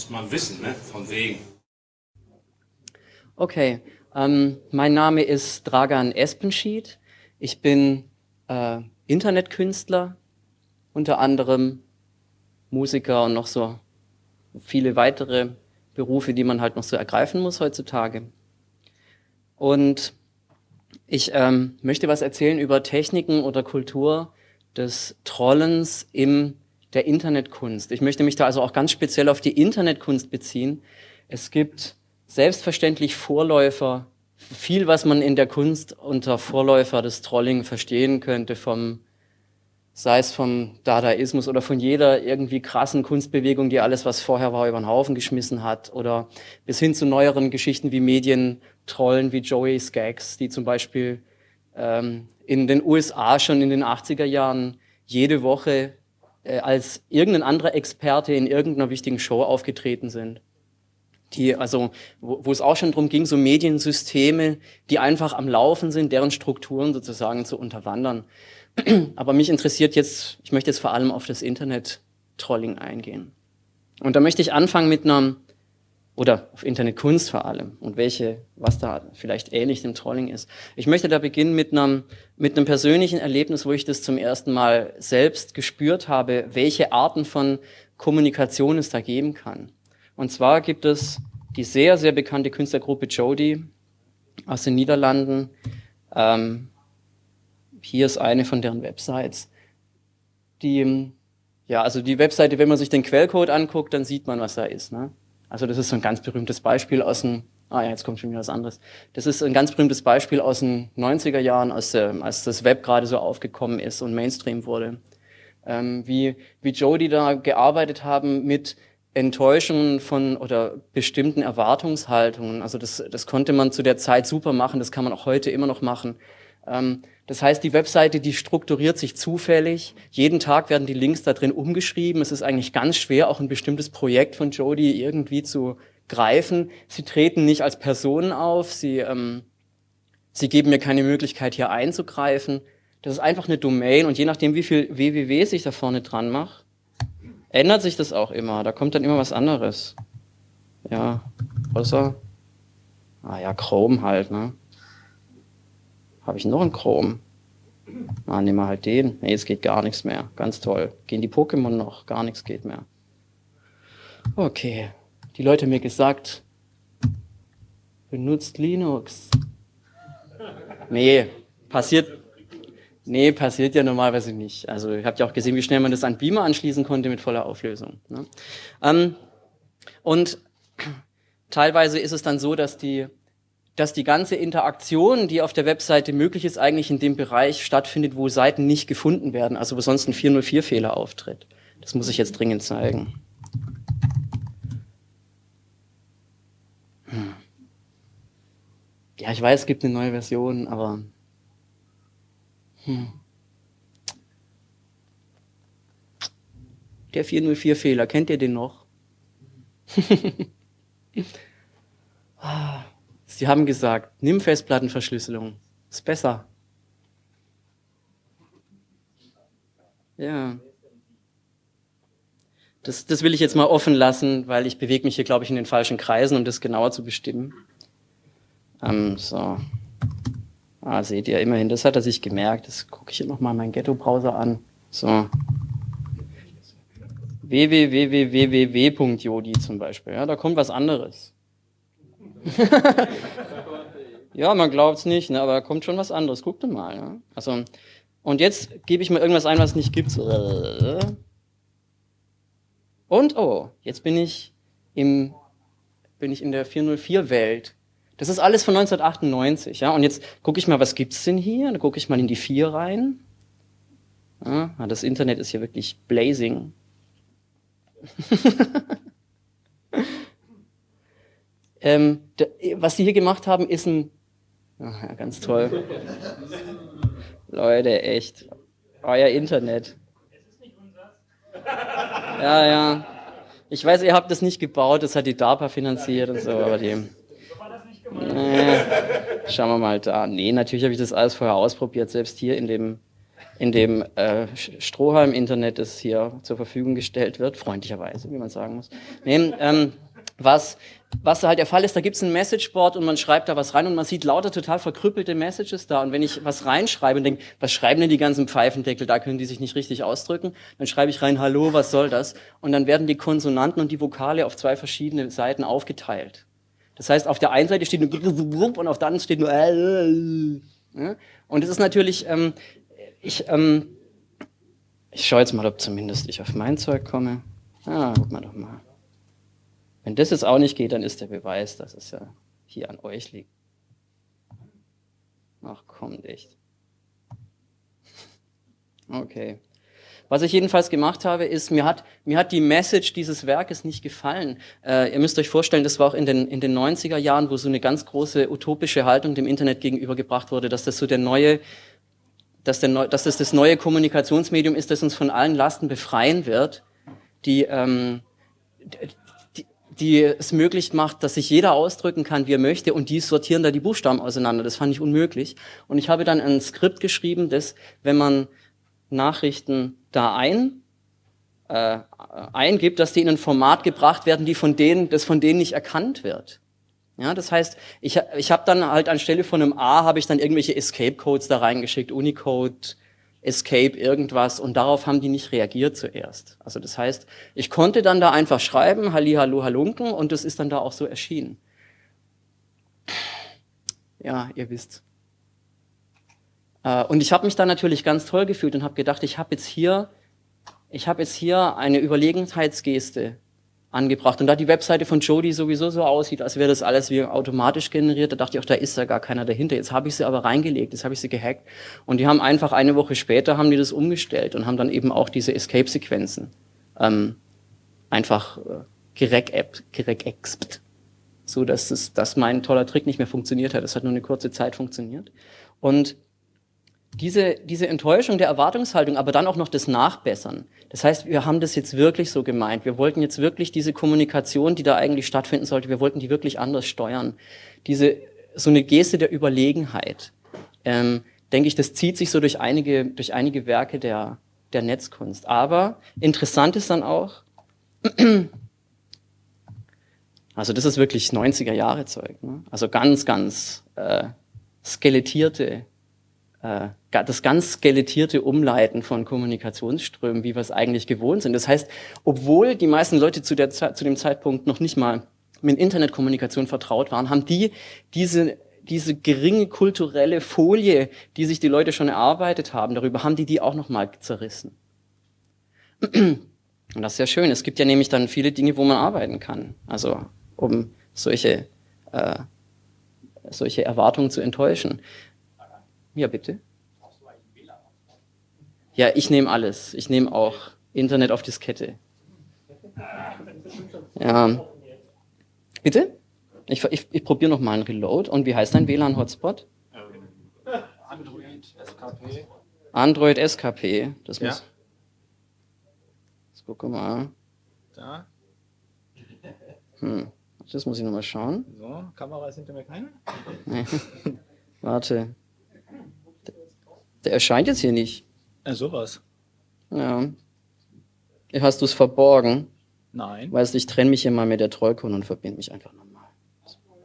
Muss man wissen, ne? Von wegen. Okay, ähm, mein Name ist Dragan Espenschied. Ich bin äh, Internetkünstler, unter anderem Musiker und noch so viele weitere Berufe, die man halt noch so ergreifen muss heutzutage. Und ich ähm, möchte was erzählen über Techniken oder Kultur des Trollens in der Internetkunst. Ich möchte mich da also auch ganz speziell auf die Internetkunst beziehen. Es gibt selbstverständlich Vorläufer, viel, was man in der Kunst unter Vorläufer des Trolling verstehen könnte, vom sei es vom Dadaismus oder von jeder irgendwie krassen Kunstbewegung, die alles, was vorher war, über den Haufen geschmissen hat, oder bis hin zu neueren Geschichten wie Medientrollen wie Joey Skaggs, die zum Beispiel ähm, in den USA schon in den 80er Jahren jede Woche als irgendein anderer Experte in irgendeiner wichtigen Show aufgetreten sind. Die, also, wo, wo es auch schon darum ging, so Mediensysteme, die einfach am Laufen sind, deren Strukturen sozusagen zu unterwandern. Aber mich interessiert jetzt, ich möchte jetzt vor allem auf das Internet-Trolling eingehen. Und da möchte ich anfangen mit einer, oder auf Internetkunst vor allem und welche, was da vielleicht ähnlich dem Trolling ist. Ich möchte da beginnen mit einem, mit einem persönlichen Erlebnis, wo ich das zum ersten Mal selbst gespürt habe, welche Arten von Kommunikation es da geben kann. Und zwar gibt es die sehr, sehr bekannte Künstlergruppe Jody aus den Niederlanden, ähm, hier ist eine von deren Websites. Die, ja, also die Webseite, wenn man sich den Quellcode anguckt, dann sieht man, was da ist. Ne? Also das ist so ein ganz berühmtes Beispiel aus dem, ah ja, jetzt kommt schon wieder was anderes. Das ist ein ganz berühmtes Beispiel aus den 90er Jahren, als, äh, als das Web gerade so aufgekommen ist und Mainstream wurde. Ähm, wie, wie Jody da gearbeitet haben mit Enttäuschungen von oder bestimmten Erwartungshaltungen. Also das, das konnte man zu der Zeit super machen, das kann man auch heute immer noch machen. Ähm, das heißt, die Webseite, die strukturiert sich zufällig. Jeden Tag werden die Links da drin umgeschrieben. Es ist eigentlich ganz schwer, auch ein bestimmtes Projekt von Jody irgendwie zu greifen. Sie treten nicht als Personen auf. Sie, ähm, sie geben mir keine Möglichkeit, hier einzugreifen. Das ist einfach eine Domain und je nachdem, wie viel www sich da vorne dran macht, ändert sich das auch immer. Da kommt dann immer was anderes. Ja, außer, ah ja, Chrome halt, ne? Habe ich noch einen Chrome? Ah, nehmen wir halt den. Nee, jetzt geht gar nichts mehr. Ganz toll. Gehen die Pokémon noch? Gar nichts geht mehr. Okay. Die Leute haben mir gesagt, benutzt Linux. Nee, passiert, nee, passiert ja normalerweise nicht. Also ihr habt ja auch gesehen, wie schnell man das an Beamer anschließen konnte mit voller Auflösung. Ne? Ähm, und teilweise ist es dann so, dass die dass die ganze Interaktion, die auf der Webseite möglich ist, eigentlich in dem Bereich stattfindet, wo Seiten nicht gefunden werden, also wo sonst ein 404-Fehler auftritt. Das muss ich jetzt dringend zeigen. Hm. Ja, ich weiß, es gibt eine neue Version, aber... Hm. Der 404-Fehler, kennt ihr den noch? ah. Sie haben gesagt, nimm Festplattenverschlüsselung. Ist besser. Ja. Das, das will ich jetzt mal offen lassen, weil ich bewege mich hier, glaube ich, in den falschen Kreisen, um das genauer zu bestimmen. Ähm, so. Ah, seht ihr, immerhin, das hat er sich gemerkt. Das gucke ich hier nochmal meinen Ghetto-Browser an. So. www.jodi zum Beispiel. Ja, da kommt was anderes. ja, man glaubt es nicht, ne, aber da kommt schon was anderes. Guckt mal. Ja? Also, und jetzt gebe ich mal irgendwas ein, was es nicht gibt. Und oh, jetzt bin ich im bin ich in der 404-Welt. Das ist alles von 1998, ja. Und jetzt gucke ich mal, was gibt's denn hier? Da gucke ich mal in die 4 rein. Ja, das Internet ist hier wirklich blazing. Ähm, was sie hier gemacht haben, ist ein... Ach, ja, ganz toll. Leute, echt. Euer Internet. Ja, ja. Ich weiß, ihr habt das nicht gebaut, das hat die DARPA finanziert und so, aber die... Nee, schauen wir mal da. Nee, natürlich habe ich das alles vorher ausprobiert, selbst hier in dem in dem äh, Strohhalm-Internet, das hier zur Verfügung gestellt wird, freundlicherweise, wie man sagen muss. Nee, ähm, was, was halt der Fall ist, da gibt es ein Messageboard und man schreibt da was rein und man sieht lauter total verkrüppelte Messages da. Und wenn ich was reinschreibe und denke, was schreiben denn die ganzen Pfeifendeckel, da können die sich nicht richtig ausdrücken, dann schreibe ich rein, hallo, was soll das? Und dann werden die Konsonanten und die Vokale auf zwei verschiedene Seiten aufgeteilt. Das heißt, auf der einen Seite steht nur und auf der anderen steht nur und es ist natürlich, ähm, ich, ähm, ich schaue jetzt mal, ob zumindest ich auf mein Zeug komme. Ah, guck mal doch mal. Wenn das jetzt auch nicht geht, dann ist der Beweis, dass es ja hier an euch liegt. Ach komm, echt. Okay. Was ich jedenfalls gemacht habe, ist, mir hat, mir hat die Message dieses Werkes nicht gefallen. Äh, ihr müsst euch vorstellen, das war auch in den, in den 90er Jahren, wo so eine ganz große utopische Haltung dem Internet gegenübergebracht wurde, dass das so der neue, dass, der, dass das das neue Kommunikationsmedium ist, das uns von allen Lasten befreien wird, die, ähm, die, es möglich macht, dass sich jeder ausdrücken kann, wie er möchte, und die sortieren da die Buchstaben auseinander. Das fand ich unmöglich. Und ich habe dann ein Skript geschrieben, das, wenn man Nachrichten da ein, äh, eingibt, dass die in ein Format gebracht werden, die von denen, das von denen nicht erkannt wird. Ja, das heißt, ich, ich habe dann halt anstelle von einem A habe ich dann irgendwelche Escape-Codes da reingeschickt, Unicode, Escape, irgendwas und darauf haben die nicht reagiert zuerst. Also das heißt, ich konnte dann da einfach schreiben, Halli, Hallo, Halunken und das ist dann da auch so erschienen. Ja, ihr wisst. Äh, und ich habe mich da natürlich ganz toll gefühlt und habe gedacht, ich habe jetzt hier, ich habe jetzt hier eine Überlegenheitsgeste angebracht. Und da die Webseite von Jody sowieso so aussieht, als wäre das alles wie automatisch generiert, da dachte ich auch, da ist ja gar keiner dahinter. Jetzt habe ich sie aber reingelegt, jetzt habe ich sie gehackt. Und die haben einfach eine Woche später haben die das umgestellt und haben dann eben auch diese Escape-Sequenzen ähm, einfach äh, geregext, so dass, das, dass mein toller Trick nicht mehr funktioniert hat. Das hat nur eine kurze Zeit funktioniert. Und diese, diese Enttäuschung der Erwartungshaltung, aber dann auch noch das Nachbessern. Das heißt, wir haben das jetzt wirklich so gemeint. Wir wollten jetzt wirklich diese Kommunikation, die da eigentlich stattfinden sollte, wir wollten die wirklich anders steuern. Diese, so eine Geste der Überlegenheit. Ähm, denke ich, das zieht sich so durch einige, durch einige Werke der, der Netzkunst. Aber interessant ist dann auch, also das ist wirklich 90er Jahre Zeug, ne? also ganz, ganz äh, skelettierte das ganz skelettierte Umleiten von Kommunikationsströmen, wie wir es eigentlich gewohnt sind. Das heißt, obwohl die meisten Leute zu, der, zu dem Zeitpunkt noch nicht mal mit Internetkommunikation vertraut waren, haben die diese, diese geringe kulturelle Folie, die sich die Leute schon erarbeitet haben, darüber haben die die auch nochmal zerrissen. Und das ist ja schön. Es gibt ja nämlich dann viele Dinge, wo man arbeiten kann. Also um solche, äh, solche Erwartungen zu enttäuschen. Ja, bitte. Ja, ich nehme alles. Ich nehme auch Internet auf Diskette. Ja. Bitte? Ich, ich, ich probiere noch mal einen Reload. Und wie heißt dein WLAN-Hotspot? Android SKP. Android SKP. Das Ja. muss. Jetzt gucke mal. Da. Hm. Das muss ich noch mal schauen. So, Kamera ist hinter mir keine. Warte. Der erscheint jetzt hier nicht. Äh, sowas. Ja. Hast du es verborgen? Nein. Weißt du, ich trenne mich hier mal mit der Trollkon und verbinde mich einfach nochmal.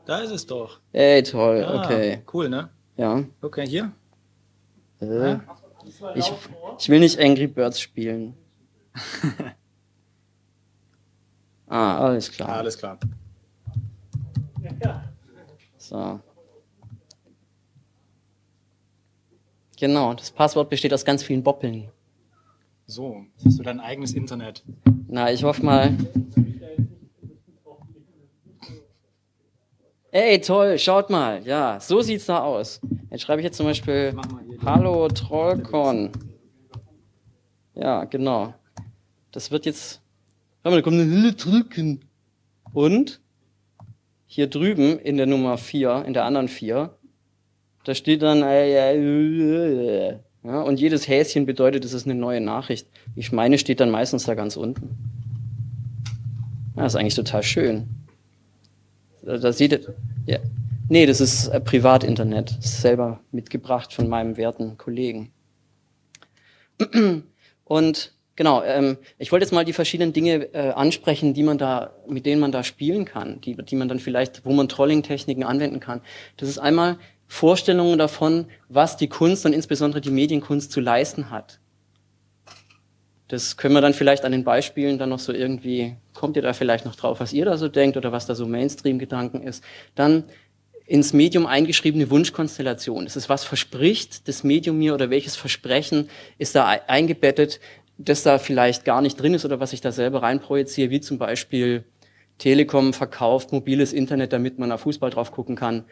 Da ist es doch. Ey, toll, Ja, okay. Cool, ne? Ja. Okay, hier. Äh, ich, ich will nicht Angry Birds spielen. ah, alles klar. Alles klar. So. Genau, das Passwort besteht aus ganz vielen Boppeln. So, jetzt hast du dein eigenes Internet. Na, ich hoffe mal. Ey, toll, schaut mal. Ja, so sieht's da aus. Jetzt schreibe ich jetzt zum Beispiel Hallo Trollcon. Ja, genau. Das wird jetzt. Hör mal, da kommt eine Hülle drücken. Und hier drüben in der Nummer 4, in der anderen 4, da steht dann, äh, äh, ja, und jedes Häschen bedeutet, es ist eine neue Nachricht. Ich meine, steht dann meistens da ganz unten. Ja, ist eigentlich total schön. Da, da sieht ihr, ja. Nee, das ist äh, Privatinternet. Selber mitgebracht von meinem werten Kollegen. Und genau, ähm, ich wollte jetzt mal die verschiedenen Dinge äh, ansprechen, die man da, mit denen man da spielen kann, die, die man dann vielleicht, wo man Trolling-Techniken anwenden kann. Das ist einmal Vorstellungen davon, was die Kunst und insbesondere die Medienkunst zu leisten hat. Das können wir dann vielleicht an den Beispielen dann noch so irgendwie, kommt ihr da vielleicht noch drauf, was ihr da so denkt oder was da so Mainstream-Gedanken ist. Dann ins Medium eingeschriebene Wunschkonstellation. Das ist, was verspricht das Medium mir oder welches Versprechen ist da eingebettet, das da vielleicht gar nicht drin ist oder was ich da selber reinprojiziere, wie zum Beispiel Telekom verkauft mobiles Internet, damit man auf Fußball drauf gucken kann,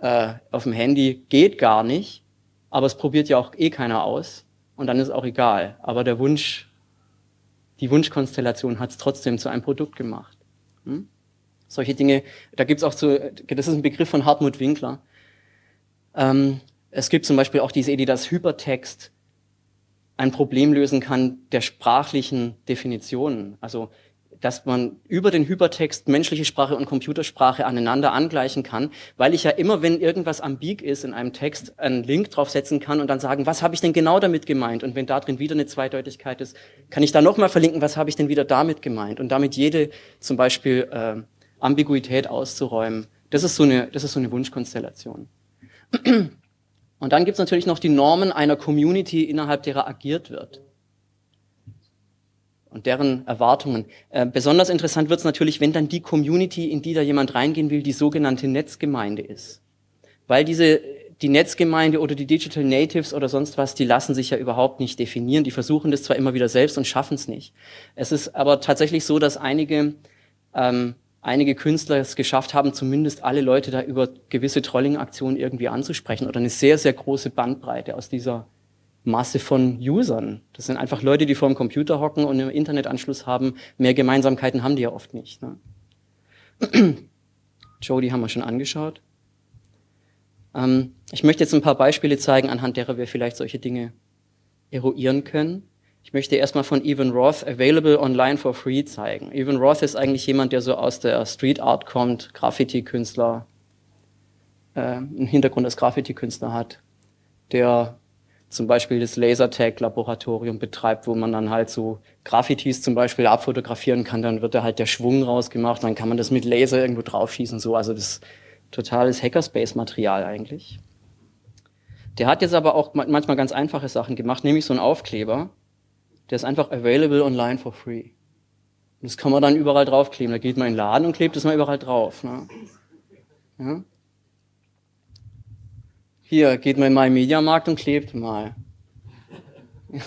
äh, auf dem Handy. Geht gar nicht, aber es probiert ja auch eh keiner aus und dann ist auch egal. Aber der Wunsch die Wunschkonstellation hat es trotzdem zu einem Produkt gemacht. Hm? Solche Dinge, da gibt es auch so, das ist ein Begriff von Hartmut Winkler. Ähm, es gibt zum Beispiel auch diese Idee, dass Hypertext ein Problem lösen kann der sprachlichen Definitionen. Also dass man über den Hypertext menschliche Sprache und Computersprache aneinander angleichen kann, weil ich ja immer, wenn irgendwas ambig ist in einem Text, einen Link draufsetzen kann und dann sagen, was habe ich denn genau damit gemeint? Und wenn da drin wieder eine Zweideutigkeit ist, kann ich da nochmal verlinken, was habe ich denn wieder damit gemeint? Und damit jede zum Beispiel äh, Ambiguität auszuräumen. Das ist so eine, das ist so eine Wunschkonstellation. Und dann gibt es natürlich noch die Normen einer Community, innerhalb derer agiert wird und deren Erwartungen. Äh, besonders interessant wird es natürlich, wenn dann die Community, in die da jemand reingehen will, die sogenannte Netzgemeinde ist. Weil diese, die Netzgemeinde oder die Digital Natives oder sonst was, die lassen sich ja überhaupt nicht definieren. Die versuchen das zwar immer wieder selbst und schaffen es nicht. Es ist aber tatsächlich so, dass einige, ähm, einige Künstler es geschafft haben, zumindest alle Leute da über gewisse Trolling-Aktionen irgendwie anzusprechen oder eine sehr, sehr große Bandbreite aus dieser Masse von Usern. Das sind einfach Leute, die vor dem Computer hocken und einen Internetanschluss haben. Mehr Gemeinsamkeiten haben die ja oft nicht. Ne? Joe, die haben wir schon angeschaut. Ähm, ich möchte jetzt ein paar Beispiele zeigen, anhand derer wir vielleicht solche Dinge eruieren können. Ich möchte erstmal von Evan Roth Available Online for Free zeigen. Evan Roth ist eigentlich jemand, der so aus der Street Art kommt, Graffiti-Künstler, äh, einen Hintergrund als Graffiti-Künstler hat, der zum Beispiel das Lasertag-Laboratorium betreibt, wo man dann halt so Graffitis zum Beispiel abfotografieren kann, dann wird da halt der Schwung rausgemacht, dann kann man das mit Laser irgendwo draufschießen, so. Also das totales Hackerspace-Material eigentlich. Der hat jetzt aber auch manchmal ganz einfache Sachen gemacht, nämlich so ein Aufkleber, der ist einfach available online for free. Das kann man dann überall draufkleben. Da geht man in den Laden und klebt es mal überall drauf. Ne? Ja? Hier, geht mal in meinen Mediamarkt und klebt mal.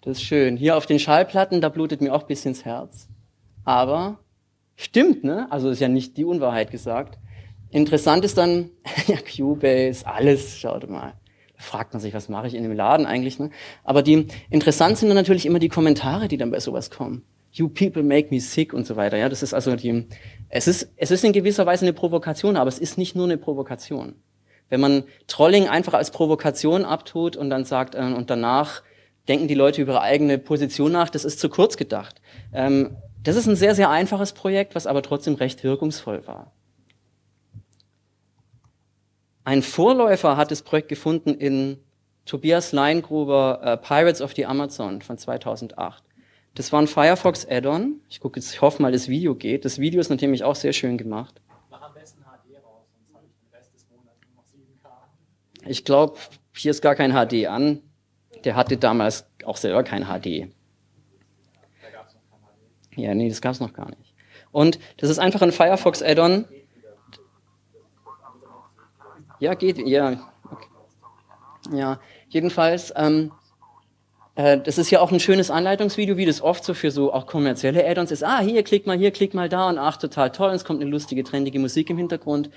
das ist schön. Hier auf den Schallplatten, da blutet mir auch ein bisschen ins Herz. Aber stimmt, ne? Also ist ja nicht die Unwahrheit gesagt. Interessant ist dann, ja, Cubase, alles, schaut mal. Da fragt man sich, was mache ich in dem Laden eigentlich, ne? Aber die, interessant sind dann natürlich immer die Kommentare, die dann bei sowas kommen. You people make me sick und so weiter, ja. Das ist also die, es ist, es ist in gewisser Weise eine Provokation, aber es ist nicht nur eine Provokation. Wenn man Trolling einfach als Provokation abtut und dann sagt, äh, und danach denken die Leute über ihre eigene Position nach, das ist zu kurz gedacht. Ähm, das ist ein sehr, sehr einfaches Projekt, was aber trotzdem recht wirkungsvoll war. Ein Vorläufer hat das Projekt gefunden in Tobias Leingruber äh, Pirates of the Amazon von 2008. Das war ein Firefox Add-on. Ich gucke jetzt, ich hoffe mal, das Video geht. Das Video ist natürlich auch sehr schön gemacht. Ich glaube, hier ist gar kein HD an. Der hatte damals auch selber kein HD. Ja, nee, das gab es noch gar nicht. Und das ist einfach ein Firefox Add-on. Ja, geht, ja. Okay. Ja, jedenfalls, ähm, äh, das ist ja auch ein schönes Anleitungsvideo, wie das oft so für so auch kommerzielle Add-ons ist. Ah, hier, klick mal hier, klick mal da und ach, total toll, und es kommt eine lustige, trendige Musik im Hintergrund.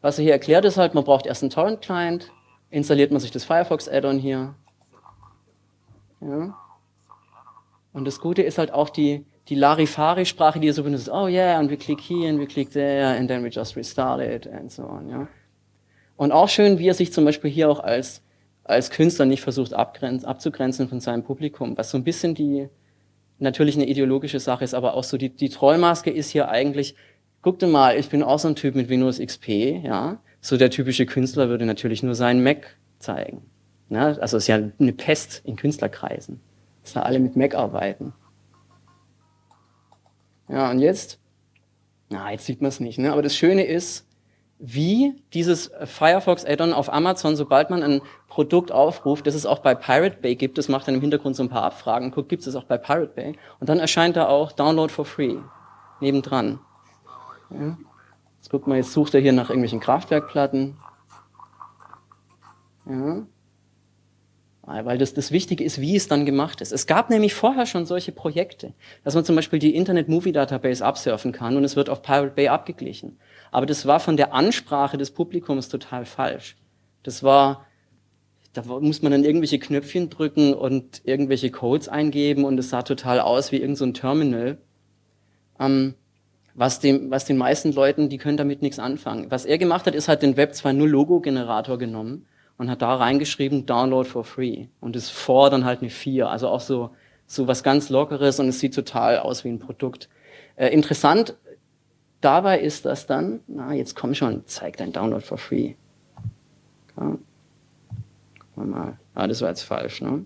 Was er hier erklärt ist halt, man braucht erst einen Torrent-Client, installiert man sich das Firefox Add-on hier. Ja. Und das Gute ist halt auch die, die Larifari-Sprache, die ihr so benutzt. Oh yeah, und wir klicken hier und wir klicken there and then we just restart it and so on. Ja. Und auch schön, wie er sich zum Beispiel hier auch als, als Künstler nicht versucht abzugrenzen von seinem Publikum, was so ein bisschen die natürlich eine ideologische Sache ist, aber auch so die, die Trollmaske ist hier eigentlich, guckt mal, ich bin auch so ein Typ mit Windows XP, ja, so der typische Künstler würde natürlich nur seinen Mac zeigen. Ne? Also es ist ja eine Pest in Künstlerkreisen, dass da alle mit Mac arbeiten. Ja, und jetzt? Na, jetzt sieht man es nicht. Ne? Aber das Schöne ist, wie dieses Firefox Add-on auf Amazon, sobald man ein Produkt aufruft, das es auch bei Pirate Bay gibt, das macht dann im Hintergrund so ein paar Abfragen, guckt, gibt es auch bei Pirate Bay? Und dann erscheint da auch Download for Free nebendran. Ja. Jetzt guckt man, jetzt sucht er hier nach irgendwelchen Kraftwerkplatten. Ja. Weil das, das Wichtige ist, wie es dann gemacht ist. Es gab nämlich vorher schon solche Projekte, dass man zum Beispiel die Internet Movie Database absurfen kann und es wird auf Pirate Bay abgeglichen. Aber das war von der Ansprache des Publikums total falsch. Das war, da muss man dann irgendwelche Knöpfchen drücken und irgendwelche Codes eingeben und es sah total aus wie irgendein so Terminal. Ähm, was, dem, was den meisten Leuten, die können damit nichts anfangen. Was er gemacht hat, ist halt den Web 2.0 Logo-Generator genommen und hat da reingeschrieben, Download for free. Und das vor dann halt eine 4. Also auch so, so was ganz Lockeres und es sieht total aus wie ein Produkt. Äh, interessant dabei ist das dann, na, jetzt komm schon, zeig dein Download for free. Ja. Gucken mal. Ah, das war jetzt falsch, ne?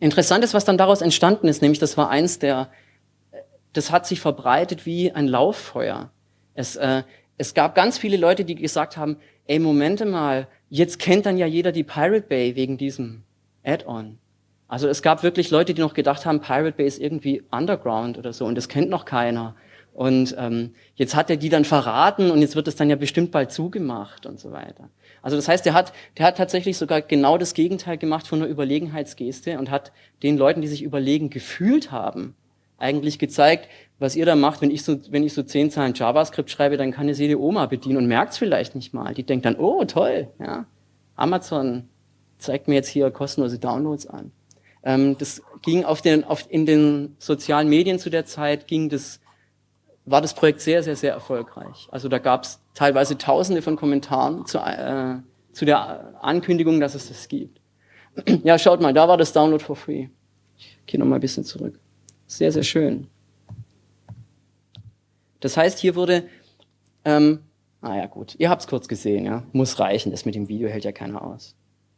Interessant ist, was dann daraus entstanden ist, nämlich das war eins der, das hat sich verbreitet wie ein Lauffeuer. Es, äh, es gab ganz viele Leute, die gesagt haben, ey, Momente mal, jetzt kennt dann ja jeder die Pirate Bay wegen diesem Add-on. Also es gab wirklich Leute, die noch gedacht haben, Pirate Bay ist irgendwie Underground oder so und das kennt noch keiner. Und ähm, jetzt hat er die dann verraten und jetzt wird es dann ja bestimmt bald zugemacht und so weiter. Also das heißt, der hat, der hat tatsächlich sogar genau das Gegenteil gemacht von einer Überlegenheitsgeste und hat den Leuten, die sich überlegen gefühlt haben, eigentlich gezeigt, was ihr da macht, wenn ich so, wenn ich so zehn Zeilen JavaScript schreibe, dann kann es jede Oma bedienen und merkt es vielleicht nicht mal. Die denkt dann, oh toll, ja, Amazon zeigt mir jetzt hier kostenlose Downloads an. Ähm, das ging auf den, auf, in den sozialen Medien zu der Zeit, ging das war das Projekt sehr, sehr, sehr erfolgreich. Also da gab es teilweise Tausende von Kommentaren zu, äh, zu der Ankündigung, dass es das gibt. ja, schaut mal, da war das Download for free. Ich gehe noch mal ein bisschen zurück. Sehr, sehr schön. Das heißt, hier wurde, ähm, ah ja gut, ihr habt es kurz gesehen, ja, muss reichen, das mit dem Video hält ja keiner aus.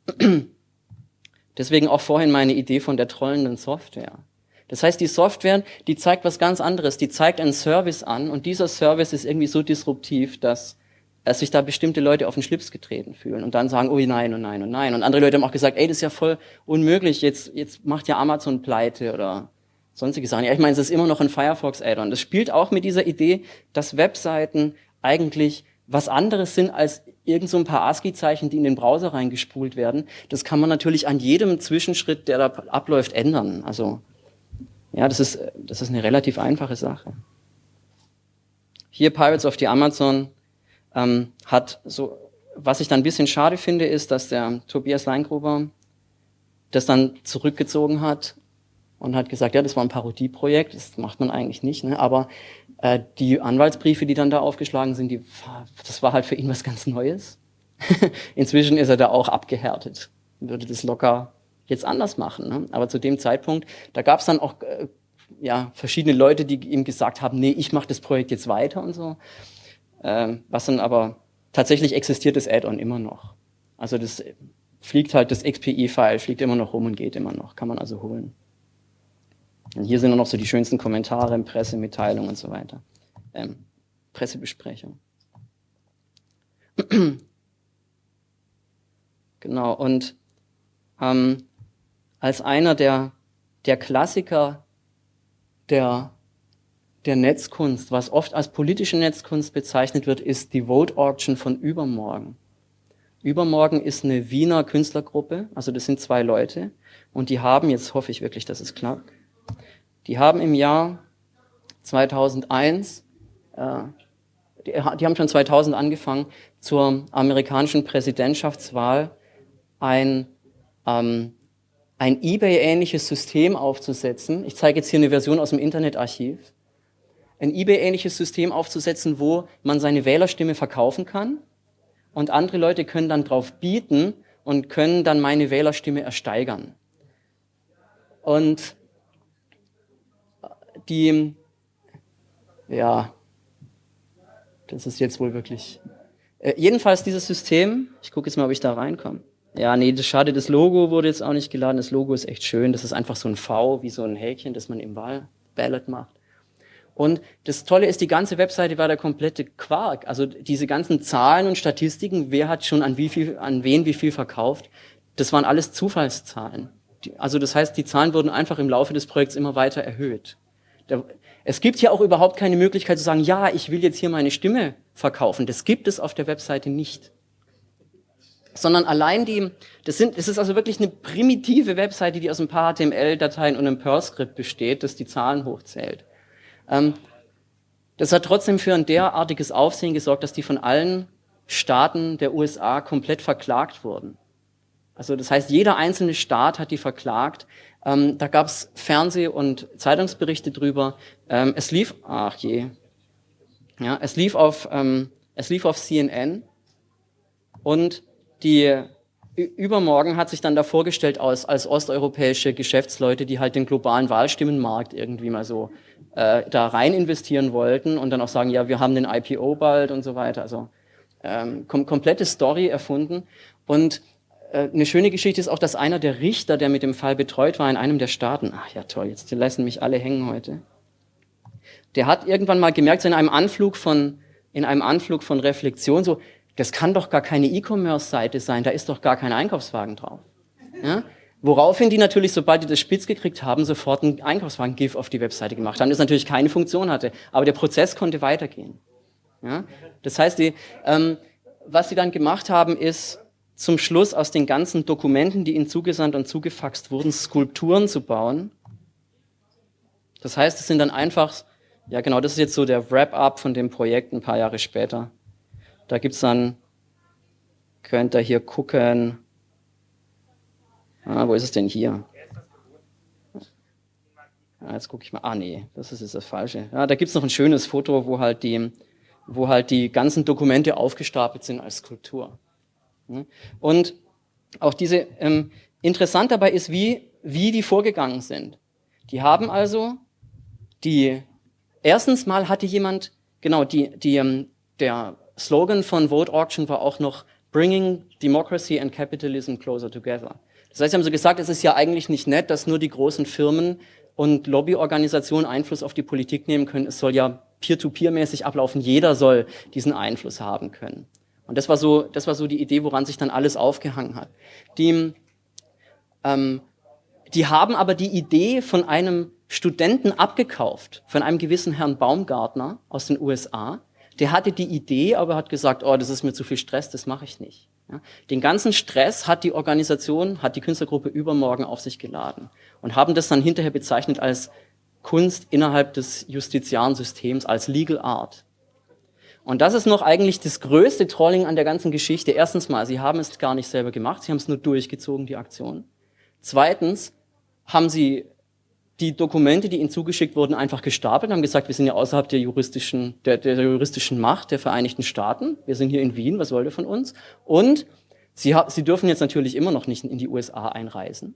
Deswegen auch vorhin meine Idee von der trollenden Software. Das heißt, die Software, die zeigt was ganz anderes. Die zeigt einen Service an und dieser Service ist irgendwie so disruptiv, dass, dass sich da bestimmte Leute auf den Schlips getreten fühlen und dann sagen, oh nein, oh nein, oh nein. Und andere Leute haben auch gesagt, ey, das ist ja voll unmöglich, jetzt, jetzt macht ja Amazon pleite oder sonstige Sachen. Ja, ich meine, es ist immer noch ein Firefox-Add-on. Das spielt auch mit dieser Idee, dass Webseiten eigentlich was anderes sind als irgend so ein paar ASCII-Zeichen, die in den Browser reingespult werden. Das kann man natürlich an jedem Zwischenschritt, der da abläuft, ändern. Also ja, das ist, das ist eine relativ einfache Sache. Hier Pirates of the Amazon ähm, hat so, was ich dann ein bisschen schade finde, ist, dass der Tobias Leingruber das dann zurückgezogen hat und hat gesagt, ja, das war ein Parodieprojekt, das macht man eigentlich nicht, ne? aber äh, die Anwaltsbriefe, die dann da aufgeschlagen sind, die, das war halt für ihn was ganz Neues. Inzwischen ist er da auch abgehärtet, würde das locker jetzt anders machen. Ne? Aber zu dem Zeitpunkt, da gab es dann auch äh, ja, verschiedene Leute, die ihm gesagt haben, nee, ich mache das Projekt jetzt weiter und so. Ähm, was dann aber tatsächlich existiert das Add-on immer noch. Also das fliegt halt, das XPI-File fliegt immer noch rum und geht immer noch, kann man also holen. Und hier sind nur noch so die schönsten Kommentare, Pressemitteilungen und so weiter. Ähm, Pressebesprechung. genau, und ähm, als einer der, der Klassiker der, der Netzkunst, was oft als politische Netzkunst bezeichnet wird, ist die Vote Auction von Übermorgen. Übermorgen ist eine Wiener Künstlergruppe, also das sind zwei Leute, und die haben, jetzt hoffe ich wirklich, dass es klappt, die haben im Jahr 2001, äh, die, die haben schon 2000 angefangen, zur amerikanischen Präsidentschaftswahl ein ähm, ein eBay-ähnliches System aufzusetzen. Ich zeige jetzt hier eine Version aus dem Internetarchiv. Ein eBay-ähnliches System aufzusetzen, wo man seine Wählerstimme verkaufen kann und andere Leute können dann drauf bieten und können dann meine Wählerstimme ersteigern. Und die, ja, das ist jetzt wohl wirklich, äh, jedenfalls dieses System, ich gucke jetzt mal, ob ich da reinkomme. Ja, nee, das schade, das Logo wurde jetzt auch nicht geladen. Das Logo ist echt schön. Das ist einfach so ein V, wie so ein Häkchen, das man im Wahlballot macht. Und das Tolle ist, die ganze Webseite war der komplette Quark. Also diese ganzen Zahlen und Statistiken, wer hat schon an wie viel, an wen wie viel verkauft, das waren alles Zufallszahlen. Also das heißt, die Zahlen wurden einfach im Laufe des Projekts immer weiter erhöht. Es gibt hier auch überhaupt keine Möglichkeit zu sagen, ja, ich will jetzt hier meine Stimme verkaufen. Das gibt es auf der Webseite nicht. Sondern allein die, das, sind, das ist also wirklich eine primitive Webseite, die aus ein paar HTML-Dateien und einem Perl-Skript besteht, das die Zahlen hochzählt. Ähm, das hat trotzdem für ein derartiges Aufsehen gesorgt, dass die von allen Staaten der USA komplett verklagt wurden. Also das heißt, jeder einzelne Staat hat die verklagt. Ähm, da gab es Fernseh- und Zeitungsberichte drüber. Ähm, es lief, ach je, ja, es lief auf, ähm, es lief auf CNN und die übermorgen hat sich dann da vorgestellt als, als osteuropäische Geschäftsleute, die halt den globalen Wahlstimmenmarkt irgendwie mal so äh, da rein investieren wollten und dann auch sagen, ja, wir haben den IPO bald und so weiter. Also ähm, kom komplette Story erfunden und eine schöne Geschichte ist auch, dass einer der Richter, der mit dem Fall betreut war in einem der Staaten, ach ja toll, jetzt lassen mich alle hängen heute, der hat irgendwann mal gemerkt, so in einem Anflug von, in einem Anflug von Reflexion, so, das kann doch gar keine E-Commerce-Seite sein, da ist doch gar kein Einkaufswagen drauf. Ja? Woraufhin die natürlich, sobald die das spitz gekriegt haben, sofort einen Einkaufswagen-GIF auf die Webseite gemacht haben, das natürlich keine Funktion hatte, aber der Prozess konnte weitergehen. Ja? Das heißt, die, ähm, was sie dann gemacht haben, ist, zum Schluss aus den ganzen Dokumenten, die ihnen zugesandt und zugefaxt wurden, Skulpturen zu bauen. Das heißt, es sind dann einfach, ja genau, das ist jetzt so der Wrap-up von dem Projekt ein paar Jahre später. Da gibt's dann, könnt ihr hier gucken, ah, wo ist es denn hier? Ja, jetzt gucke ich mal, ah nee, das ist jetzt das Falsche. Ja, da gibt's noch ein schönes Foto, wo halt die, wo halt die ganzen Dokumente aufgestapelt sind als Skulptur. Und auch diese, ähm, interessant dabei ist, wie, wie die vorgegangen sind. Die haben also die, erstens mal hatte jemand, genau, die, die, ähm, der Slogan von Vote Auction war auch noch Bringing Democracy and Capitalism Closer Together. Das heißt, sie haben so gesagt, es ist ja eigentlich nicht nett, dass nur die großen Firmen und Lobbyorganisationen Einfluss auf die Politik nehmen können. Es soll ja peer-to-peer-mäßig ablaufen. Jeder soll diesen Einfluss haben können. Und das war so, das war so die Idee, woran sich dann alles aufgehangen hat. Die, ähm, die haben aber die Idee von einem Studenten abgekauft, von einem gewissen Herrn Baumgartner aus den USA. Der hatte die Idee, aber hat gesagt, oh, das ist mir zu viel Stress, das mache ich nicht. Ja, den ganzen Stress hat die Organisation, hat die Künstlergruppe übermorgen auf sich geladen und haben das dann hinterher bezeichnet als Kunst innerhalb des justiziaren Systems, als Legal Art. Und das ist noch eigentlich das größte Trolling an der ganzen Geschichte. Erstens mal, sie haben es gar nicht selber gemacht, sie haben es nur durchgezogen, die Aktion. Zweitens haben sie die Dokumente, die ihnen zugeschickt wurden, einfach gestapelt, haben gesagt, wir sind ja außerhalb der juristischen, der, der juristischen Macht der Vereinigten Staaten. Wir sind hier in Wien, was wollt ihr von uns? Und sie, sie dürfen jetzt natürlich immer noch nicht in die USA einreisen.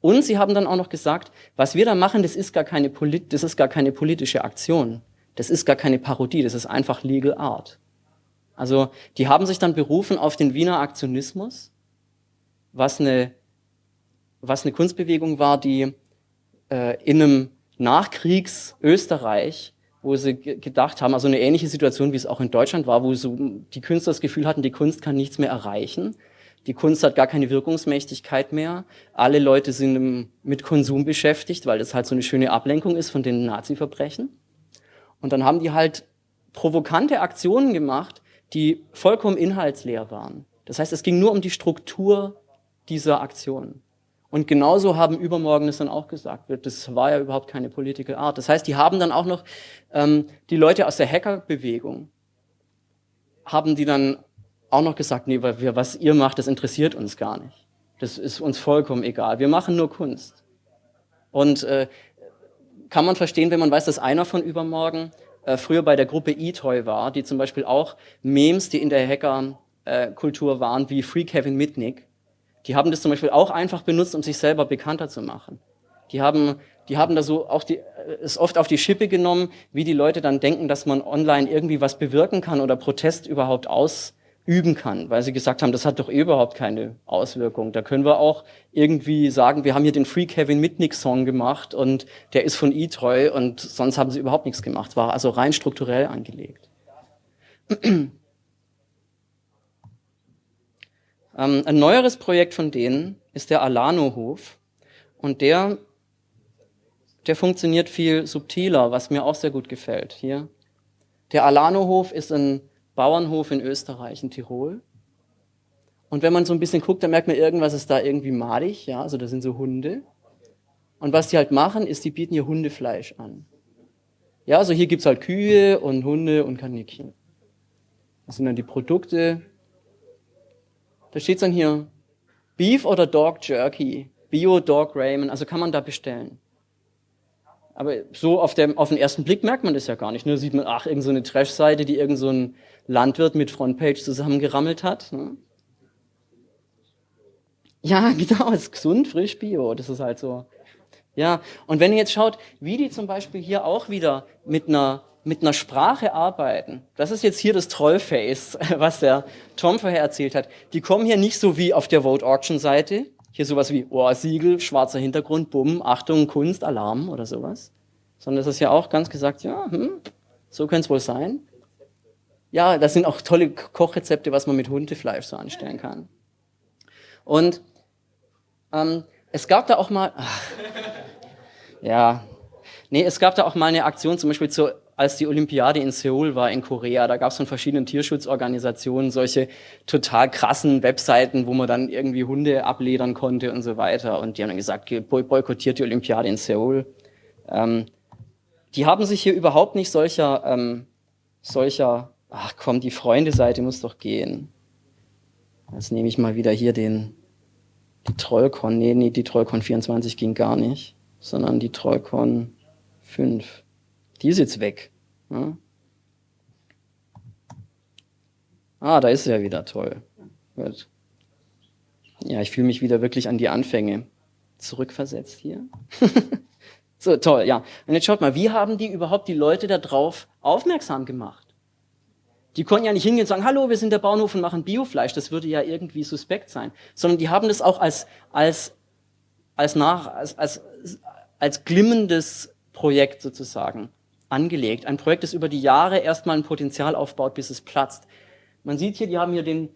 Und sie haben dann auch noch gesagt, was wir da machen, das ist gar keine, Polit das ist gar keine politische Aktion. Das ist gar keine Parodie, das ist einfach Legal Art. Also die haben sich dann berufen auf den Wiener Aktionismus, was eine, was eine Kunstbewegung war, die äh, in einem Nachkriegs-Österreich, wo sie gedacht haben, also eine ähnliche Situation, wie es auch in Deutschland war, wo so die Künstler das Gefühl hatten, die Kunst kann nichts mehr erreichen. Die Kunst hat gar keine Wirkungsmächtigkeit mehr. Alle Leute sind mit Konsum beschäftigt, weil das halt so eine schöne Ablenkung ist von den Nazi-Verbrechen. Und dann haben die halt provokante Aktionen gemacht, die vollkommen inhaltsleer waren. Das heißt, es ging nur um die Struktur dieser Aktionen. Und genauso haben Übermorgen es dann auch gesagt. Das war ja überhaupt keine Political Art. Das heißt, die haben dann auch noch ähm, die Leute aus der Hackerbewegung haben die dann auch noch gesagt, nee, was ihr macht, das interessiert uns gar nicht. Das ist uns vollkommen egal. Wir machen nur Kunst. Und äh, kann man verstehen, wenn man weiß, dass einer von übermorgen äh, früher bei der Gruppe eToy war, die zum Beispiel auch Memes, die in der Hacker-Kultur äh, waren, wie Free Kevin Mitnick, die haben das zum Beispiel auch einfach benutzt, um sich selber bekannter zu machen. Die haben, die haben da so auch die, es oft auf die Schippe genommen, wie die Leute dann denken, dass man online irgendwie was bewirken kann oder Protest überhaupt aus, üben kann, weil sie gesagt haben, das hat doch überhaupt keine Auswirkung. Da können wir auch irgendwie sagen, wir haben hier den Free Kevin Mitnick Song gemacht und der ist von E-Treu und sonst haben sie überhaupt nichts gemacht. War also rein strukturell angelegt. ähm, ein neueres Projekt von denen ist der Alano-Hof und der, der funktioniert viel subtiler, was mir auch sehr gut gefällt. Hier. Der Alano-Hof ist ein Bauernhof in Österreich, in Tirol. Und wenn man so ein bisschen guckt, dann merkt man, irgendwas ist da irgendwie madig, ja, also da sind so Hunde. Und was die halt machen, ist, die bieten hier Hundefleisch an. Ja, also hier gibt's halt Kühe und Hunde und Kaninchen. Das sind dann die Produkte. Da steht dann hier Beef oder Dog Jerky, Bio Dog Ramen, also kann man da bestellen. Aber so auf, dem, auf den ersten Blick merkt man das ja gar nicht. Nur sieht man, ach, irgendeine so Trash-Seite, die irgend so ein Landwirt mit Frontpage zusammengerammelt hat. Ne? Ja, genau, ist gesund, frisch, bio. Das ist halt so. Ja, und wenn ihr jetzt schaut, wie die zum Beispiel hier auch wieder mit einer, mit einer Sprache arbeiten, das ist jetzt hier das Trollface, was der Tom vorher erzählt hat. Die kommen hier nicht so wie auf der Vote Auction Seite, hier sowas wie Ohrsiegel, schwarzer Hintergrund, Bumm, Achtung, Kunst, Alarm oder sowas. Sondern das ist ja auch ganz gesagt, ja, hm, so könnte es wohl sein. Ja, das sind auch tolle Kochrezepte, was man mit Hundefleisch so anstellen kann. Und ähm, es gab da auch mal, ach, ja, nee, es gab da auch mal eine Aktion, zum Beispiel zu, als die Olympiade in Seoul war in Korea, da gab es von verschiedenen Tierschutzorganisationen solche total krassen Webseiten, wo man dann irgendwie Hunde abledern konnte und so weiter. Und die haben dann gesagt, boykottiert die Olympiade in Seoul. Ähm, die haben sich hier überhaupt nicht solcher, ähm, solcher Ach komm, die Freunde-Seite muss doch gehen. Jetzt nehme ich mal wieder hier den, die Trollcon. Nee, nee, die Trollcon 24 ging gar nicht, sondern die Trollcon 5. Die ist jetzt weg. Ja? Ah, da ist sie ja wieder toll. Gut. Ja, ich fühle mich wieder wirklich an die Anfänge zurückversetzt hier. so, toll, ja. Und jetzt schaut mal, wie haben die überhaupt die Leute darauf aufmerksam gemacht? Die konnten ja nicht hingehen und sagen, hallo, wir sind der Bauernhof und machen Biofleisch. Das würde ja irgendwie suspekt sein. Sondern die haben das auch als, als, als, nach, als, als, als glimmendes Projekt sozusagen angelegt. Ein Projekt, das über die Jahre erstmal ein Potenzial aufbaut, bis es platzt. Man sieht hier, die haben hier den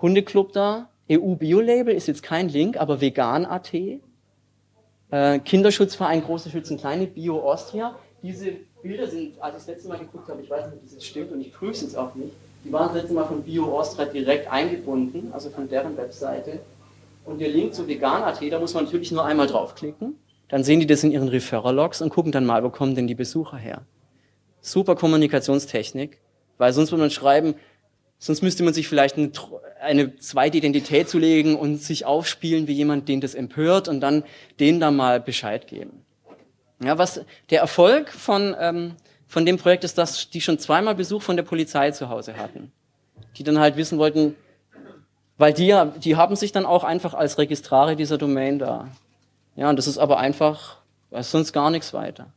Hundeclub da. EU Bio-Label ist jetzt kein Link, aber vegan.at. Äh, Kinderschutzverein Große Schützen Kleine, Bio Austria. Diese Bilder sind, als ich das letzte Mal geguckt habe, ich weiß nicht, ob das jetzt stimmt und ich prüfe es jetzt auch nicht, die waren das letzte Mal von Bio Austria direkt eingebunden, also von deren Webseite. Und der Link zu vegan.at, da muss man natürlich nur einmal draufklicken, dann sehen die das in ihren Referral-Logs und gucken dann mal, wo kommen denn die Besucher her. Super Kommunikationstechnik, weil sonst würde man schreiben, sonst müsste man sich vielleicht eine, eine zweite Identität zulegen und sich aufspielen wie jemand, den das empört und dann denen da mal Bescheid geben. Ja, was der Erfolg von, ähm, von dem Projekt ist, dass die schon zweimal Besuch von der Polizei zu Hause hatten. Die dann halt wissen wollten, weil die, die haben sich dann auch einfach als Registrare dieser Domain da. Ja, und das ist aber einfach, ist sonst gar nichts weiter.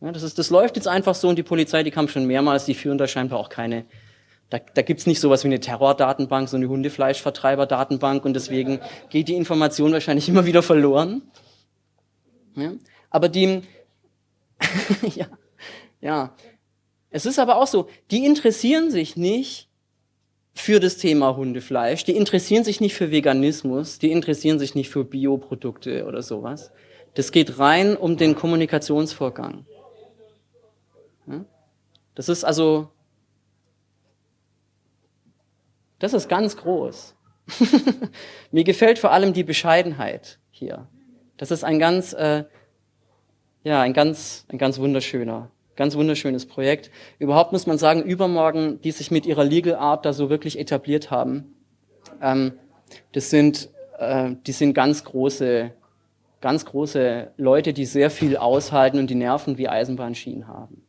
Ja, das, ist, das läuft jetzt einfach so und die Polizei, die kam schon mehrmals, die führen da scheinbar auch keine, da, da gibt's nicht sowas wie eine Terrordatenbank, so eine Hundefleischvertreiberdatenbank und deswegen geht die Information wahrscheinlich immer wieder verloren. Ja? Aber die, ja, ja. Es ist aber auch so, die interessieren sich nicht für das Thema Hundefleisch, die interessieren sich nicht für Veganismus, die interessieren sich nicht für Bioprodukte oder sowas. Das geht rein um den Kommunikationsvorgang. Das ist also, das ist ganz groß. Mir gefällt vor allem die Bescheidenheit hier. Das ist ein ganz äh, ja, ein ganz, ein ganz wunderschöner, ganz wunderschönes Projekt. Überhaupt muss man sagen, übermorgen, die sich mit ihrer Legal Art da so wirklich etabliert haben, ähm, das sind, äh, die sind ganz große, ganz große Leute, die sehr viel aushalten und die Nerven wie Eisenbahnschienen haben.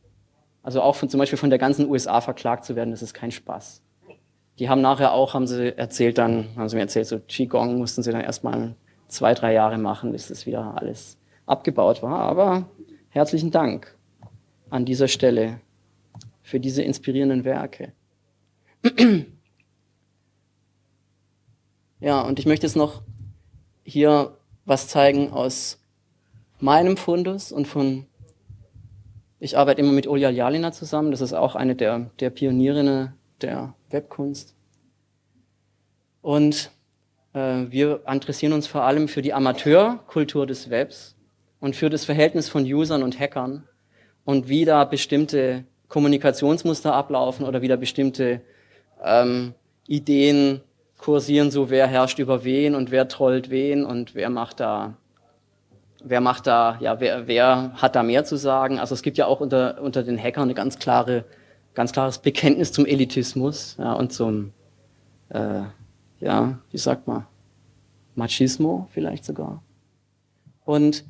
Also auch von, zum Beispiel von der ganzen USA verklagt zu werden, das ist kein Spaß. Die haben nachher auch, haben sie erzählt dann, haben sie mir erzählt, so Qigong mussten sie dann erstmal zwei, drei Jahre machen, bis das wieder alles abgebaut war. Aber herzlichen Dank an dieser Stelle für diese inspirierenden Werke. Ja, und ich möchte jetzt noch hier was zeigen aus meinem Fundus und von, ich arbeite immer mit Olja Jalina zusammen, das ist auch eine der, der Pionierinnen der Webkunst. Und äh, wir interessieren uns vor allem für die Amateurkultur des Webs und für das Verhältnis von Usern und Hackern und wie da bestimmte Kommunikationsmuster ablaufen oder wie da bestimmte ähm, Ideen kursieren, so wer herrscht über wen und wer trollt wen und wer macht da, wer macht da, ja, wer, wer hat da mehr zu sagen. Also es gibt ja auch unter, unter den Hackern eine ganz klare, ganz klares Bekenntnis zum Elitismus ja, und zum, äh, ja, wie sagt man, Machismo vielleicht sogar. Und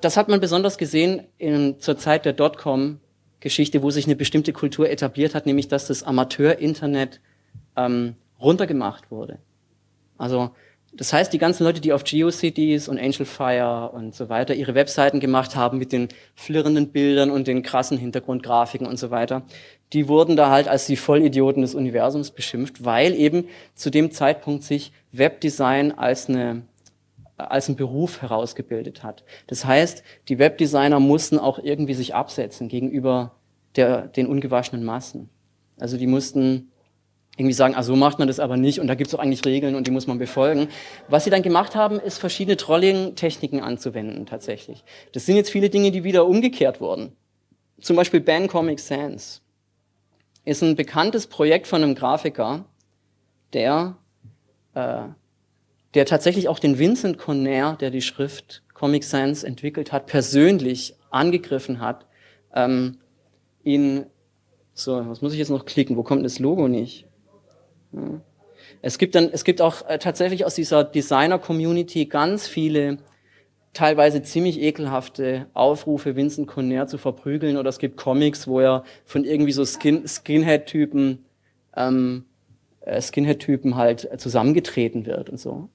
das hat man besonders gesehen in, zur Zeit der Dotcom-Geschichte, wo sich eine bestimmte Kultur etabliert hat, nämlich dass das Amateur-Internet ähm, runtergemacht wurde. Also das heißt, die ganzen Leute, die auf GeoCities und AngelFire und so weiter ihre Webseiten gemacht haben mit den flirrenden Bildern und den krassen Hintergrundgrafiken und so weiter, die wurden da halt als die Vollidioten des Universums beschimpft, weil eben zu dem Zeitpunkt sich Webdesign als eine als ein Beruf herausgebildet hat. Das heißt, die Webdesigner mussten auch irgendwie sich absetzen gegenüber der, den ungewaschenen Massen. Also die mussten irgendwie sagen, ah, so macht man das aber nicht und da gibt es auch eigentlich Regeln und die muss man befolgen. Was sie dann gemacht haben, ist verschiedene Trolling-Techniken anzuwenden tatsächlich. Das sind jetzt viele Dinge, die wieder umgekehrt wurden. Zum Beispiel Ban Comic Sans ist ein bekanntes Projekt von einem Grafiker, der, äh, der tatsächlich auch den Vincent Conner, der die Schrift Comic Sans entwickelt hat, persönlich angegriffen hat, ähm, ihn so, was muss ich jetzt noch klicken? Wo kommt das Logo nicht? Es gibt dann, es gibt auch äh, tatsächlich aus dieser Designer-Community ganz viele teilweise ziemlich ekelhafte Aufrufe, Vincent Conner zu verprügeln oder es gibt Comics, wo er von irgendwie so Skin, Skinhead-Typen ähm, äh, Skinhead-Typen halt zusammengetreten wird und so.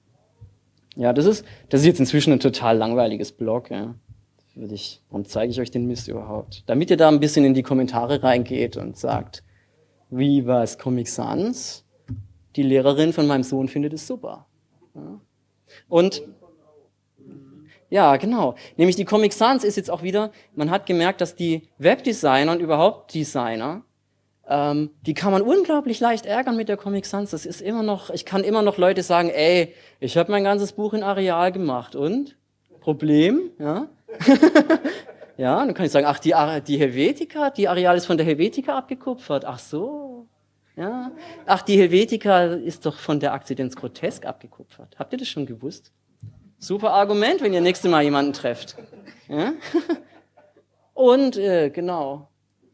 Ja, das ist, das ist jetzt inzwischen ein total langweiliges Blog. Ja. Würde ich, warum zeige ich euch den Mist überhaupt? Damit ihr da ein bisschen in die Kommentare reingeht und sagt, wie war es Comic Sans? die Lehrerin von meinem Sohn findet es super. Ja. Und ja, genau. Nämlich die Comic Sans ist jetzt auch wieder, man hat gemerkt, dass die Webdesigner und überhaupt Designer, ähm, die kann man unglaublich leicht ärgern mit der Comic Sans. Das ist immer noch, ich kann immer noch Leute sagen, ey, ich habe mein ganzes Buch in Areal gemacht und? Problem, ja. ja, dann kann ich sagen, ach, die, die Helvetica, die Areal ist von der Helvetica abgekupfert. Ach so, ja? Ach, die Helvetica ist doch von der Akzidenz grotesk abgekupfert. Habt ihr das schon gewusst? Super Argument, wenn ihr nächstes Mal jemanden trefft. Ja? Und äh, genau,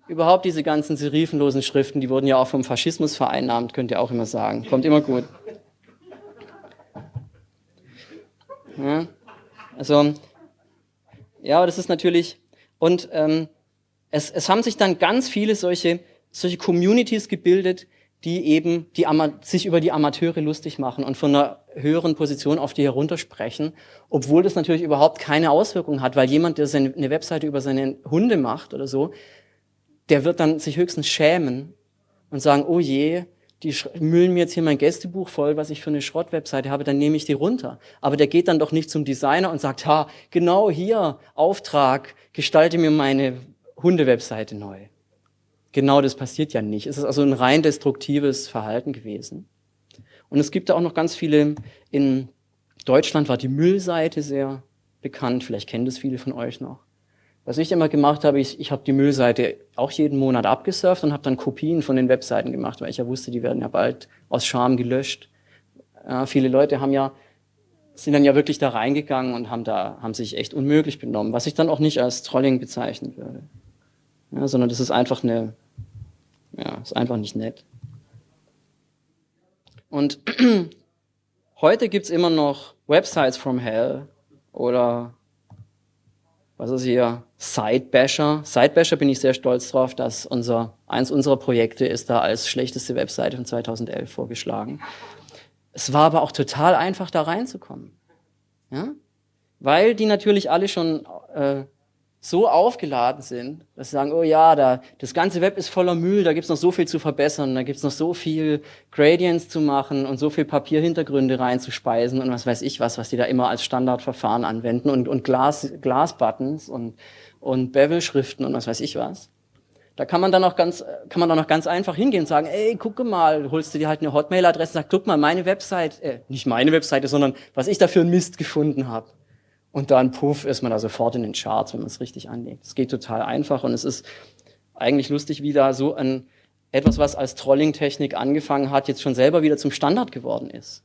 überhaupt diese ganzen serifenlosen Schriften, die wurden ja auch vom Faschismus vereinnahmt, könnt ihr auch immer sagen. Kommt immer gut. Ja? Also, ja, das ist natürlich, und ähm, es, es haben sich dann ganz viele solche solche Communities gebildet, die eben die sich über die Amateure lustig machen und von einer höheren Position auf die heruntersprechen, obwohl das natürlich überhaupt keine Auswirkungen hat, weil jemand, der seine, eine Webseite über seine Hunde macht oder so, der wird dann sich höchstens schämen und sagen, oh je, die müllen mir jetzt hier mein Gästebuch voll, was ich für eine Schrottwebseite habe, dann nehme ich die runter. Aber der geht dann doch nicht zum Designer und sagt, ha, genau hier, Auftrag, gestalte mir meine Hundewebseite neu. Genau das passiert ja nicht. Es ist also ein rein destruktives Verhalten gewesen. Und es gibt da auch noch ganz viele, in Deutschland war die Müllseite sehr bekannt, vielleicht kennen das viele von euch noch. Was ich immer gemacht habe, ich, ich habe die Müllseite auch jeden Monat abgesurft und habe dann Kopien von den Webseiten gemacht, weil ich ja wusste, die werden ja bald aus Scham gelöscht. Ja, viele Leute haben ja, sind dann ja wirklich da reingegangen und haben da, haben sich echt unmöglich benommen, was ich dann auch nicht als Trolling bezeichnen würde. Ja, sondern das ist einfach eine, ja, ist einfach nicht nett. Und heute gibt's immer noch Websites from Hell oder was ist hier? Sidebasher. Sidebasher bin ich sehr stolz drauf, dass unser, eins unserer Projekte ist da als schlechteste Webseite von 2011 vorgeschlagen. Es war aber auch total einfach, da reinzukommen. Ja? Weil die natürlich alle schon äh, so aufgeladen sind, dass sie sagen, oh ja, da, das ganze Web ist voller Müll, da gibt's noch so viel zu verbessern, da gibt's noch so viel Gradients zu machen und so viel Papierhintergründe reinzuspeisen und was weiß ich was, was die da immer als Standardverfahren anwenden und, und Glas, Glasbuttons und, und Bevel-Schriften und was weiß ich was. Da kann man dann auch ganz, kann man dann auch ganz einfach hingehen und sagen, ey, gucke mal, holst du dir halt eine Hotmail-Adresse sagst, guck mal, meine Website, äh, nicht meine Webseite, sondern was ich da für einen Mist gefunden habe. Und dann, puff, ist man da sofort in den Charts, wenn man es richtig anlegt. Es geht total einfach und es ist eigentlich lustig, wie da so ein etwas, was als Trolling-Technik angefangen hat, jetzt schon selber wieder zum Standard geworden ist.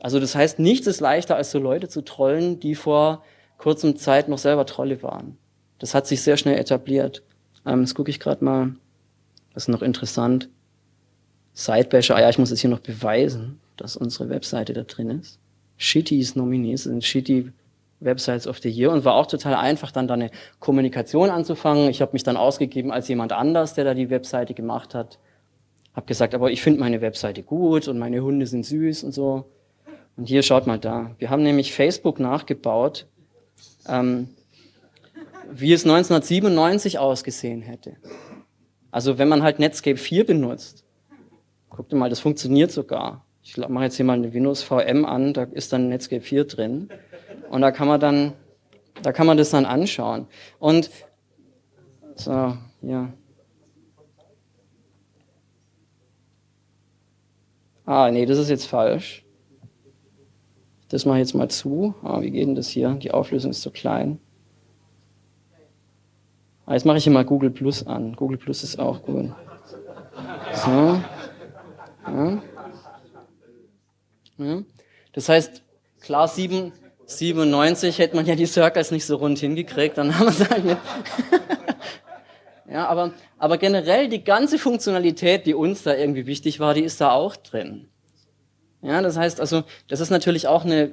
Also das heißt, nichts ist leichter, als so Leute zu trollen, die vor kurzem Zeit noch selber Trolle waren. Das hat sich sehr schnell etabliert. Ähm, das gucke ich gerade mal. Das ist noch interessant. Sidebasher, ah ja, ich muss jetzt hier noch beweisen, dass unsere Webseite da drin ist. Shitties Nominees sind Shitty Websites of the Year und war auch total einfach, dann da eine Kommunikation anzufangen. Ich habe mich dann ausgegeben als jemand anders, der da die Webseite gemacht hat. Habe gesagt, aber ich finde meine Webseite gut und meine Hunde sind süß und so. Und hier schaut mal da. Wir haben nämlich Facebook nachgebaut, ähm, wie es 1997 ausgesehen hätte. Also wenn man halt Netscape 4 benutzt, guckt mal, das funktioniert sogar. Ich mache jetzt hier mal eine Windows VM an, da ist dann Netscape 4 drin. Und da kann man dann, da kann man das dann anschauen. Und so, ja. Ah, nee, das ist jetzt falsch. Das mache ich jetzt mal zu. Ah, wie geht denn das hier? Die Auflösung ist zu klein. Ah, jetzt mache ich hier mal Google Plus an. Google Plus ist auch gut. So. Ja. Ja. Das heißt, klar 7, 97 hätte man ja die Circles nicht so rund hingekriegt, dann haben wir es halt mit. ja, aber, aber generell die ganze Funktionalität, die uns da irgendwie wichtig war, die ist da auch drin. Ja, das heißt also, das ist natürlich auch eine,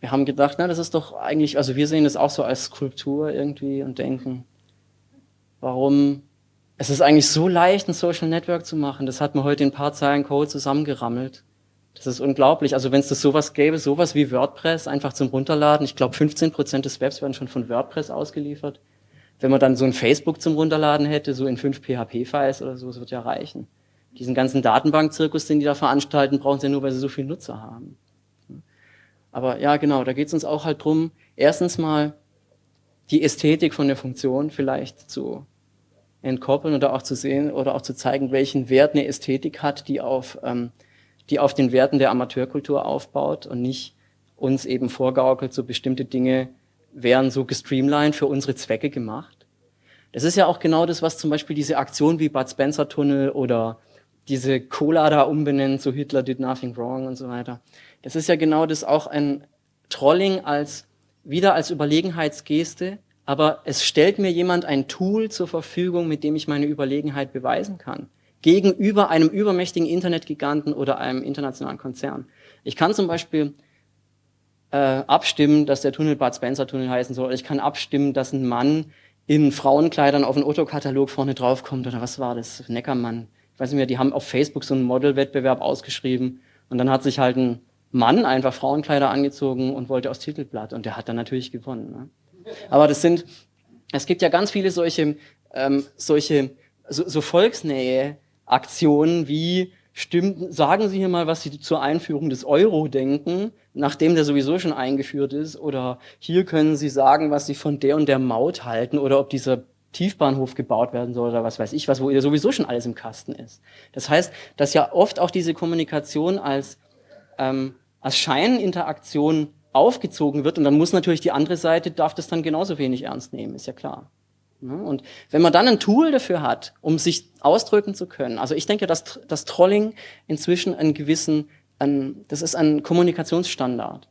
wir haben gedacht, na, das ist doch eigentlich, also wir sehen das auch so als Skulptur irgendwie und denken, warum, es ist eigentlich so leicht, ein Social Network zu machen, das hat man heute in ein paar Zeilen Code zusammengerammelt. Das ist unglaublich. Also wenn es das sowas gäbe, sowas wie WordPress, einfach zum Runterladen, ich glaube 15 Prozent des Webs werden schon von WordPress ausgeliefert. Wenn man dann so ein Facebook zum Runterladen hätte, so in fünf PHP-Files oder so, das wird ja reichen. Diesen ganzen Datenbankzirkus, den die da veranstalten, brauchen sie ja nur, weil sie so viele Nutzer haben. Aber ja, genau, da geht es uns auch halt drum, erstens mal die Ästhetik von der Funktion vielleicht zu entkoppeln oder auch zu sehen oder auch zu zeigen, welchen Wert eine Ästhetik hat, die auf ähm, die auf den Werten der Amateurkultur aufbaut und nicht uns eben vorgaukelt, so bestimmte Dinge wären so gestreamlined für unsere Zwecke gemacht. Das ist ja auch genau das, was zum Beispiel diese Aktion wie Bud Spencer Tunnel oder diese Cola da umbenennt, so Hitler did nothing wrong und so weiter. Das ist ja genau das auch ein Trolling als, wieder als Überlegenheitsgeste, aber es stellt mir jemand ein Tool zur Verfügung, mit dem ich meine Überlegenheit beweisen kann gegenüber einem übermächtigen Internetgiganten oder einem internationalen Konzern. Ich kann zum Beispiel äh, abstimmen, dass der Tunnel Bad Spencer Tunnel heißen soll. Ich kann abstimmen, dass ein Mann in Frauenkleidern auf einen Otto-Katalog vorne draufkommt oder was war das? Neckermann. Ich weiß nicht mehr, die haben auf Facebook so einen Modelwettbewerb ausgeschrieben und dann hat sich halt ein Mann einfach Frauenkleider angezogen und wollte aufs Titelblatt und der hat dann natürlich gewonnen. Ne? Aber das sind, es gibt ja ganz viele solche, ähm, solche so, so Volksnähe Aktionen wie stimmt, sagen Sie hier mal, was Sie zur Einführung des Euro denken, nachdem der sowieso schon eingeführt ist, oder hier können Sie sagen, was Sie von der und der Maut halten, oder ob dieser Tiefbahnhof gebaut werden soll oder was weiß ich was, wo ihr sowieso schon alles im Kasten ist. Das heißt, dass ja oft auch diese Kommunikation als, ähm, als Scheininteraktion aufgezogen wird und dann muss natürlich die andere Seite, darf das dann genauso wenig ernst nehmen, ist ja klar. Ne? Und wenn man dann ein Tool dafür hat, um sich ausdrücken zu können, also ich denke, dass das Trolling inzwischen einen gewissen, ein, das ist ein Kommunikationsstandard.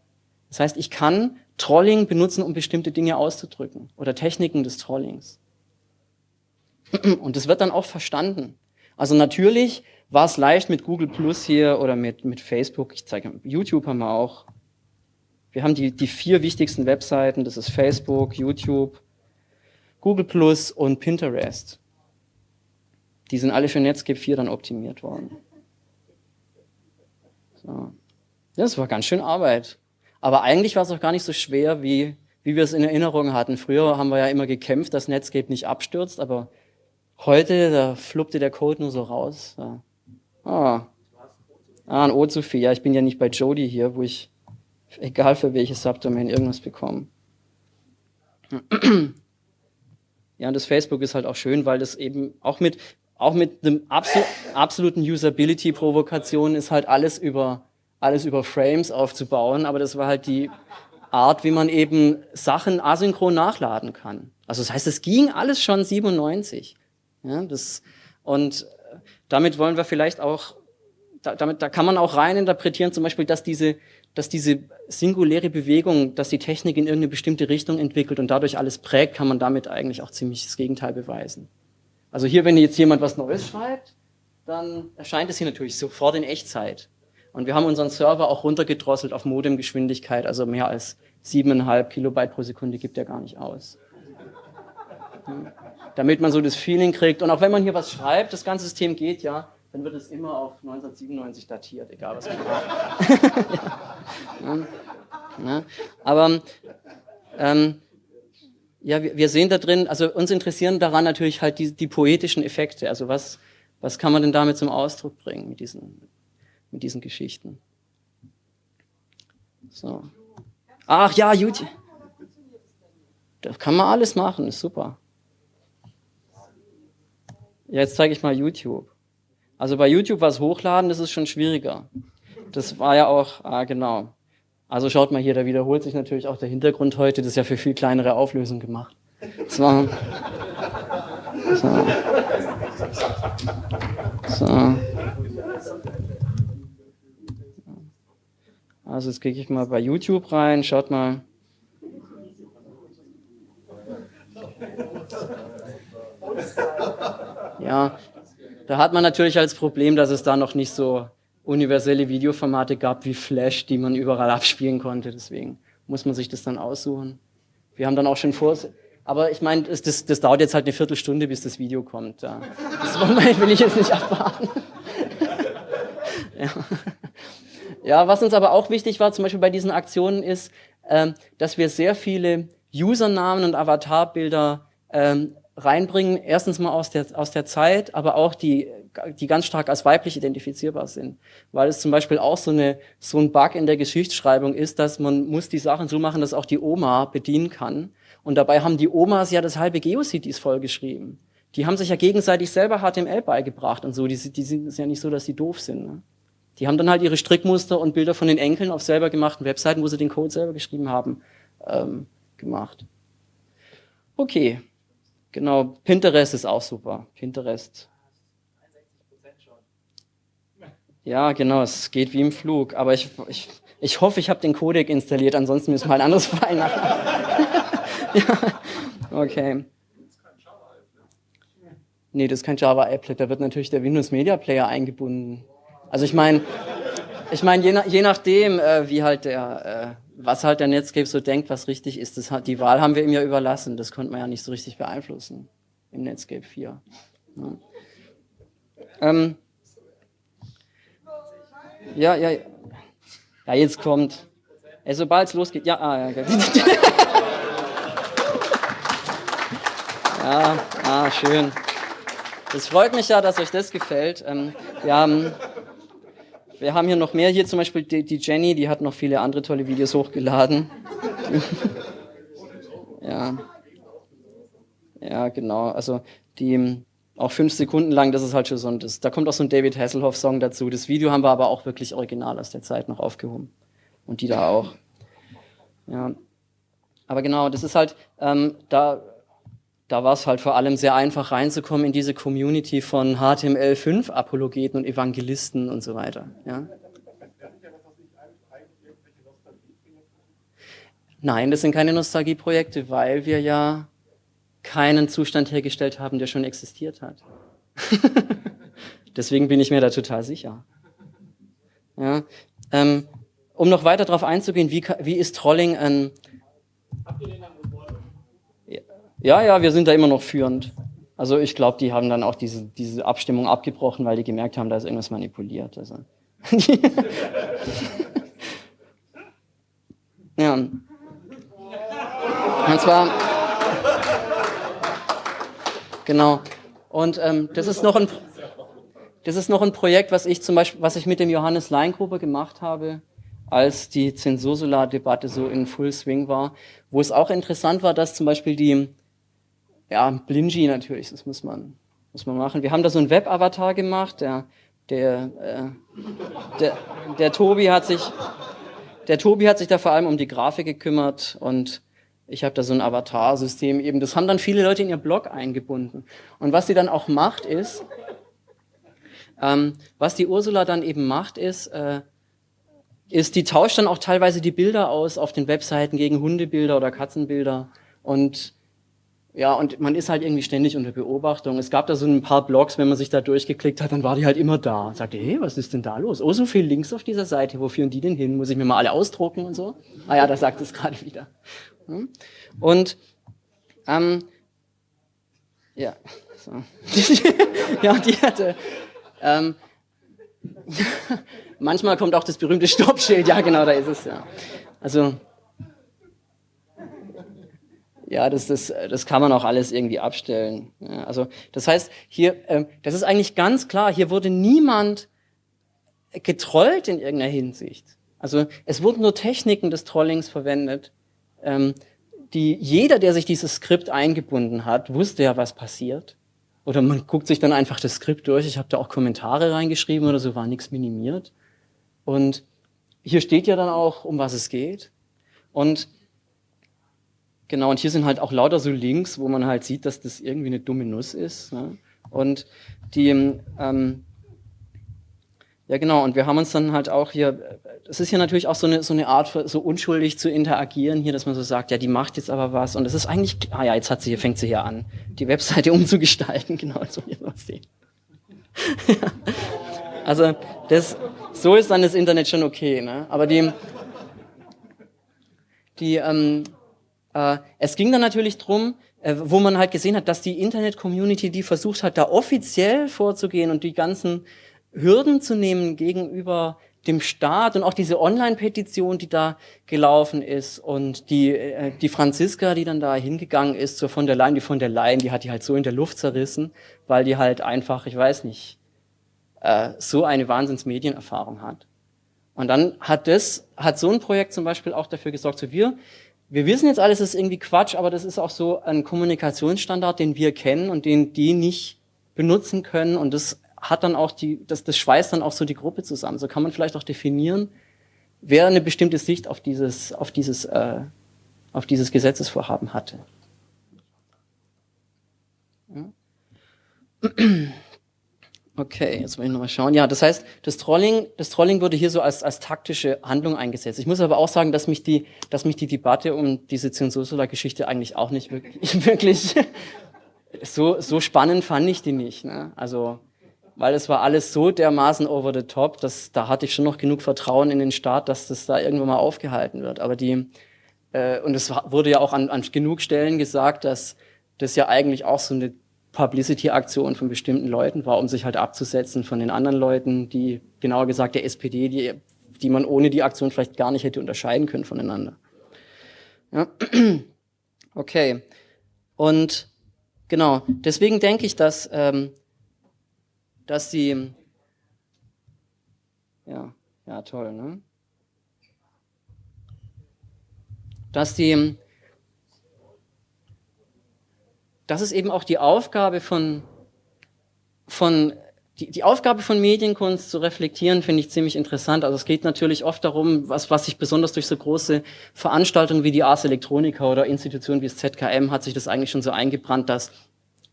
Das heißt, ich kann Trolling benutzen, um bestimmte Dinge auszudrücken oder Techniken des Trollings. Und das wird dann auch verstanden. Also natürlich war es leicht mit Google Plus hier oder mit, mit Facebook. Ich zeige, YouTube haben wir auch. Wir haben die, die vier wichtigsten Webseiten. Das ist Facebook, YouTube, Google Plus und Pinterest. Die sind alle für Netscape 4 dann optimiert worden. So. Das war ganz schön Arbeit. Aber eigentlich war es auch gar nicht so schwer, wie wie wir es in Erinnerung hatten. Früher haben wir ja immer gekämpft, dass Netscape nicht abstürzt, aber heute, da fluppte der Code nur so raus. Ja. Ah. ah, ein O zu viel. Ja, ich bin ja nicht bei Jody hier, wo ich, egal für welches Subdomain, irgendwas bekomme. Ja, und das Facebook ist halt auch schön, weil das eben auch mit, auch mit einem absol absoluten Usability-Provokation ist halt alles über, alles über Frames aufzubauen, aber das war halt die Art, wie man eben Sachen asynchron nachladen kann. Also das heißt, es ging alles schon 97. Ja, das, und damit wollen wir vielleicht auch, da, damit, da kann man auch rein interpretieren, zum Beispiel, dass diese, dass diese singuläre Bewegung, dass die Technik in irgendeine bestimmte Richtung entwickelt und dadurch alles prägt, kann man damit eigentlich auch ziemlich das Gegenteil beweisen. Also hier, wenn jetzt jemand was Neues schreibt, dann erscheint es hier natürlich sofort in Echtzeit. Und wir haben unseren Server auch runtergedrosselt auf Modemgeschwindigkeit, also mehr als siebeneinhalb Kilobyte pro Sekunde gibt er gar nicht aus. Damit man so das Feeling kriegt. Und auch wenn man hier was schreibt, das ganze System geht ja, dann wird es immer auf 1997 datiert, egal was man macht. Ja. Aber ähm, ja, wir, sehen da drin, also uns interessieren daran natürlich halt die, die poetischen Effekte. Also was, was kann man denn damit zum Ausdruck bringen mit diesen, mit diesen Geschichten? So. Ach ja, YouTube. Da kann man alles machen, ist super. Ja, jetzt zeige ich mal YouTube. Also bei YouTube was hochladen, das ist schon schwieriger. Das war ja auch, ah, genau. Also schaut mal hier, da wiederholt sich natürlich auch der Hintergrund heute. Das ist ja für viel kleinere Auflösung gemacht. War, so. So. Also jetzt klicke ich mal bei YouTube rein, schaut mal. Ja, da hat man natürlich als Problem, dass es da noch nicht so universelle Videoformate gab wie Flash, die man überall abspielen konnte. Deswegen muss man sich das dann aussuchen. Wir haben dann auch schon vor, aber ich meine, das, das, das, dauert jetzt halt eine Viertelstunde, bis das Video kommt. Ja. Das will ich jetzt nicht abwarten. ja. ja, was uns aber auch wichtig war, zum Beispiel bei diesen Aktionen, ist, ähm, dass wir sehr viele Usernamen und Avatarbilder ähm, reinbringen, erstens mal aus der, aus der Zeit, aber auch die, die ganz stark als weiblich identifizierbar sind. Weil es zum Beispiel auch so, eine, so ein Bug in der Geschichtsschreibung ist, dass man muss die Sachen so machen, dass auch die Oma bedienen kann. Und dabei haben die Omas ja das halbe Geocities vollgeschrieben. Die haben sich ja gegenseitig selber HTML beigebracht und so. Die, die sind ja nicht so, dass sie doof sind. Ne? Die haben dann halt ihre Strickmuster und Bilder von den Enkeln auf selber gemachten Webseiten, wo sie den Code selber geschrieben haben, ähm, gemacht. Okay. Genau, Pinterest ist auch super. Pinterest. Ja, genau, es geht wie im Flug. Aber ich, ich, ich hoffe, ich habe den Codec installiert, ansonsten müssen wir ein anderes File machen. ja, okay. Nee, das ist kein Java-Applet, da wird natürlich der Windows Media Player eingebunden. Also ich meine, ich meine, je, je nachdem, äh, wie halt der, äh, was halt der Netscape so denkt, was richtig ist, das hat, die Wahl haben wir ihm ja überlassen. Das konnte man ja nicht so richtig beeinflussen im Netscape 4. Ja, ähm, ja, ja, ja, jetzt kommt. Ey, sobald es losgeht, ja, ah, ja, ja, ah, schön. Es freut mich ja, dass euch das gefällt. Ähm, wir haben wir haben hier noch mehr. Hier zum Beispiel die, die Jenny, die hat noch viele andere tolle Videos hochgeladen. ja. Ja, genau. Also die auch fünf Sekunden lang, das ist halt schon so ein, da kommt auch so ein David Hasselhoff-Song dazu. Das Video haben wir aber auch wirklich original aus der Zeit noch aufgehoben. Und die da auch. Ja. Aber genau, das ist halt, ähm, da da war es halt vor allem sehr einfach reinzukommen in diese Community von HTML5-Apologeten und Evangelisten und so weiter. Ja? Nein, das sind keine Nostalgieprojekte, weil wir ja keinen Zustand hergestellt haben, der schon existiert hat. Deswegen bin ich mir da total sicher. Ja, ähm, um noch weiter darauf einzugehen, wie, wie ist Trolling ein... Habt ihr den ja, ja, wir sind da immer noch führend. Also ich glaube, die haben dann auch diese, diese Abstimmung abgebrochen, weil die gemerkt haben, da ist irgendwas manipuliert. Also. ja. Und zwar, genau. Und ähm, das ist noch ein, das ist noch ein Projekt, was ich zum Beispiel, was ich mit dem Johannes Leingruber gemacht habe, als die Zensursolar-Debatte so in Full Swing war, wo es auch interessant war, dass zum Beispiel die, ja, Blingy natürlich, das muss man, muss man machen. Wir haben da so einen Web-Avatar gemacht, der, der, äh, der, der Tobi hat sich, der Tobi hat sich da vor allem um die Grafik gekümmert und ich habe da so ein Avatar-System eben. Das haben dann viele Leute in ihr Blog eingebunden. Und was sie dann auch macht, ist, ähm, was die Ursula dann eben macht, ist, äh, ist, die tauscht dann auch teilweise die Bilder aus auf den Webseiten gegen Hundebilder oder Katzenbilder. Und ja, und man ist halt irgendwie ständig unter Beobachtung. Es gab da so ein paar Blogs, wenn man sich da durchgeklickt hat, dann war die halt immer da. Sagte, hey, was ist denn da los? Oh, so viel Links auf dieser Seite, wo führen die denn hin? Muss ich mir mal alle ausdrucken und so? Ah ja, da sagt es gerade wieder. Hm? Und ähm, ja, so. ja, die hatte ähm, manchmal kommt auch das berühmte Stoppschild, ja genau, da ist es ja. Also ja, das, das, das kann man auch alles irgendwie abstellen. Ja, also das heißt, hier, ähm, das ist eigentlich ganz klar, hier wurde niemand getrollt in irgendeiner Hinsicht. Also es wurden nur Techniken des Trollings verwendet, ähm, die jeder, der sich dieses Skript eingebunden hat, wusste ja, was passiert. Oder man guckt sich dann einfach das Skript durch. Ich habe da auch Kommentare reingeschrieben oder so, war nichts minimiert. Und hier steht ja dann auch, um was es geht. Und Genau, und hier sind halt auch lauter so Links, wo man halt sieht, dass das irgendwie eine dumme Nuss ist. Ne? Und die, ähm, ja genau, und wir haben uns dann halt auch hier, es ist ja natürlich auch so eine, so eine Art, so unschuldig zu interagieren hier, dass man so sagt, ja, die macht jetzt aber was. Und es ist eigentlich, ah ja, jetzt hat sie hier, fängt sie hier an, die Webseite umzugestalten, genau, so wie wir sehen. also das, so ist dann das Internet schon okay, ne? Aber die, die, ähm, äh, es ging dann natürlich drum, äh, wo man halt gesehen hat, dass die Internet-Community, die versucht hat, da offiziell vorzugehen und die ganzen Hürden zu nehmen gegenüber dem Staat und auch diese Online-Petition, die da gelaufen ist und die, äh, die Franziska, die dann da hingegangen ist zur von der Leyen, die von der Leyen, die hat die halt so in der Luft zerrissen, weil die halt einfach, ich weiß nicht, äh, so eine Wahnsinns-Medienerfahrung hat. Und dann hat das, hat so ein Projekt zum Beispiel auch dafür gesorgt, so wir wir wissen jetzt alles, ist irgendwie Quatsch, aber das ist auch so ein Kommunikationsstandard, den wir kennen und den die nicht benutzen können. Und das hat dann auch die, das, das schweißt dann auch so die Gruppe zusammen. So kann man vielleicht auch definieren, wer eine bestimmte Sicht auf dieses, auf dieses, äh, auf dieses Gesetzesvorhaben hatte. Okay, jetzt will ich nochmal schauen. Ja, das heißt, das Trolling, das Trolling wurde hier so als, als taktische Handlung eingesetzt. Ich muss aber auch sagen, dass mich die, dass mich die Debatte um diese Zensursolar-Geschichte eigentlich auch nicht wirklich, wirklich so, so spannend fand ich die nicht. Ne? Also, weil es war alles so dermaßen over the top, dass da hatte ich schon noch genug Vertrauen in den Staat, dass das da irgendwann mal aufgehalten wird. Aber die, äh, und es wurde ja auch an, an genug Stellen gesagt, dass das ja eigentlich auch so eine Publicity-Aktion von bestimmten Leuten war, um sich halt abzusetzen von den anderen Leuten, die, genauer gesagt der SPD, die, die man ohne die Aktion vielleicht gar nicht hätte unterscheiden können voneinander. Ja. Okay. Und genau, deswegen denke ich, dass, ähm, dass die, ja, ja, toll, ne? Dass die, das ist eben auch die Aufgabe von, von die, die Aufgabe von Medienkunst zu reflektieren, finde ich ziemlich interessant. Also es geht natürlich oft darum, was, was sich besonders durch so große Veranstaltungen wie die Ars Electronica oder Institutionen wie das ZKM hat sich das eigentlich schon so eingebrannt, dass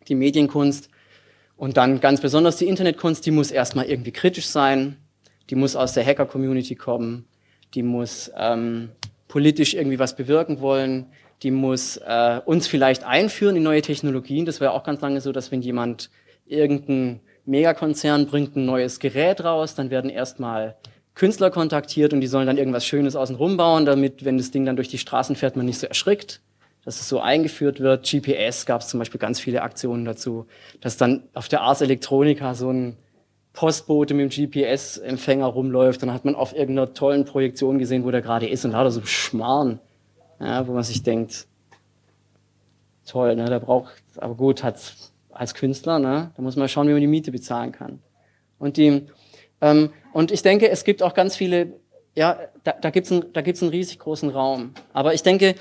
die Medienkunst und dann ganz besonders die Internetkunst, die muss erstmal irgendwie kritisch sein, die muss aus der Hacker-Community kommen, die muss ähm, politisch irgendwie was bewirken wollen, die muss äh, uns vielleicht einführen in neue Technologien. Das war auch ganz lange so, dass wenn jemand irgendein Megakonzern bringt ein neues Gerät raus, dann werden erstmal Künstler kontaktiert und die sollen dann irgendwas Schönes außenrum bauen, damit, wenn das Ding dann durch die Straßen fährt, man nicht so erschrickt, dass es so eingeführt wird. GPS gab es zum Beispiel ganz viele Aktionen dazu, dass dann auf der Ars Electronica so ein Postbote mit dem GPS-Empfänger rumläuft, dann hat man auf irgendeiner tollen Projektion gesehen, wo der gerade ist und da hat er so Schmarrn ja, wo man sich denkt, toll, ne? Da braucht, aber gut, hat als Künstler, ne? Da muss man schauen, wie man die Miete bezahlen kann. Und die, ähm, und ich denke, es gibt auch ganz viele, ja, da, da gibt's ein, da gibt's einen riesig großen Raum. Aber ich denke,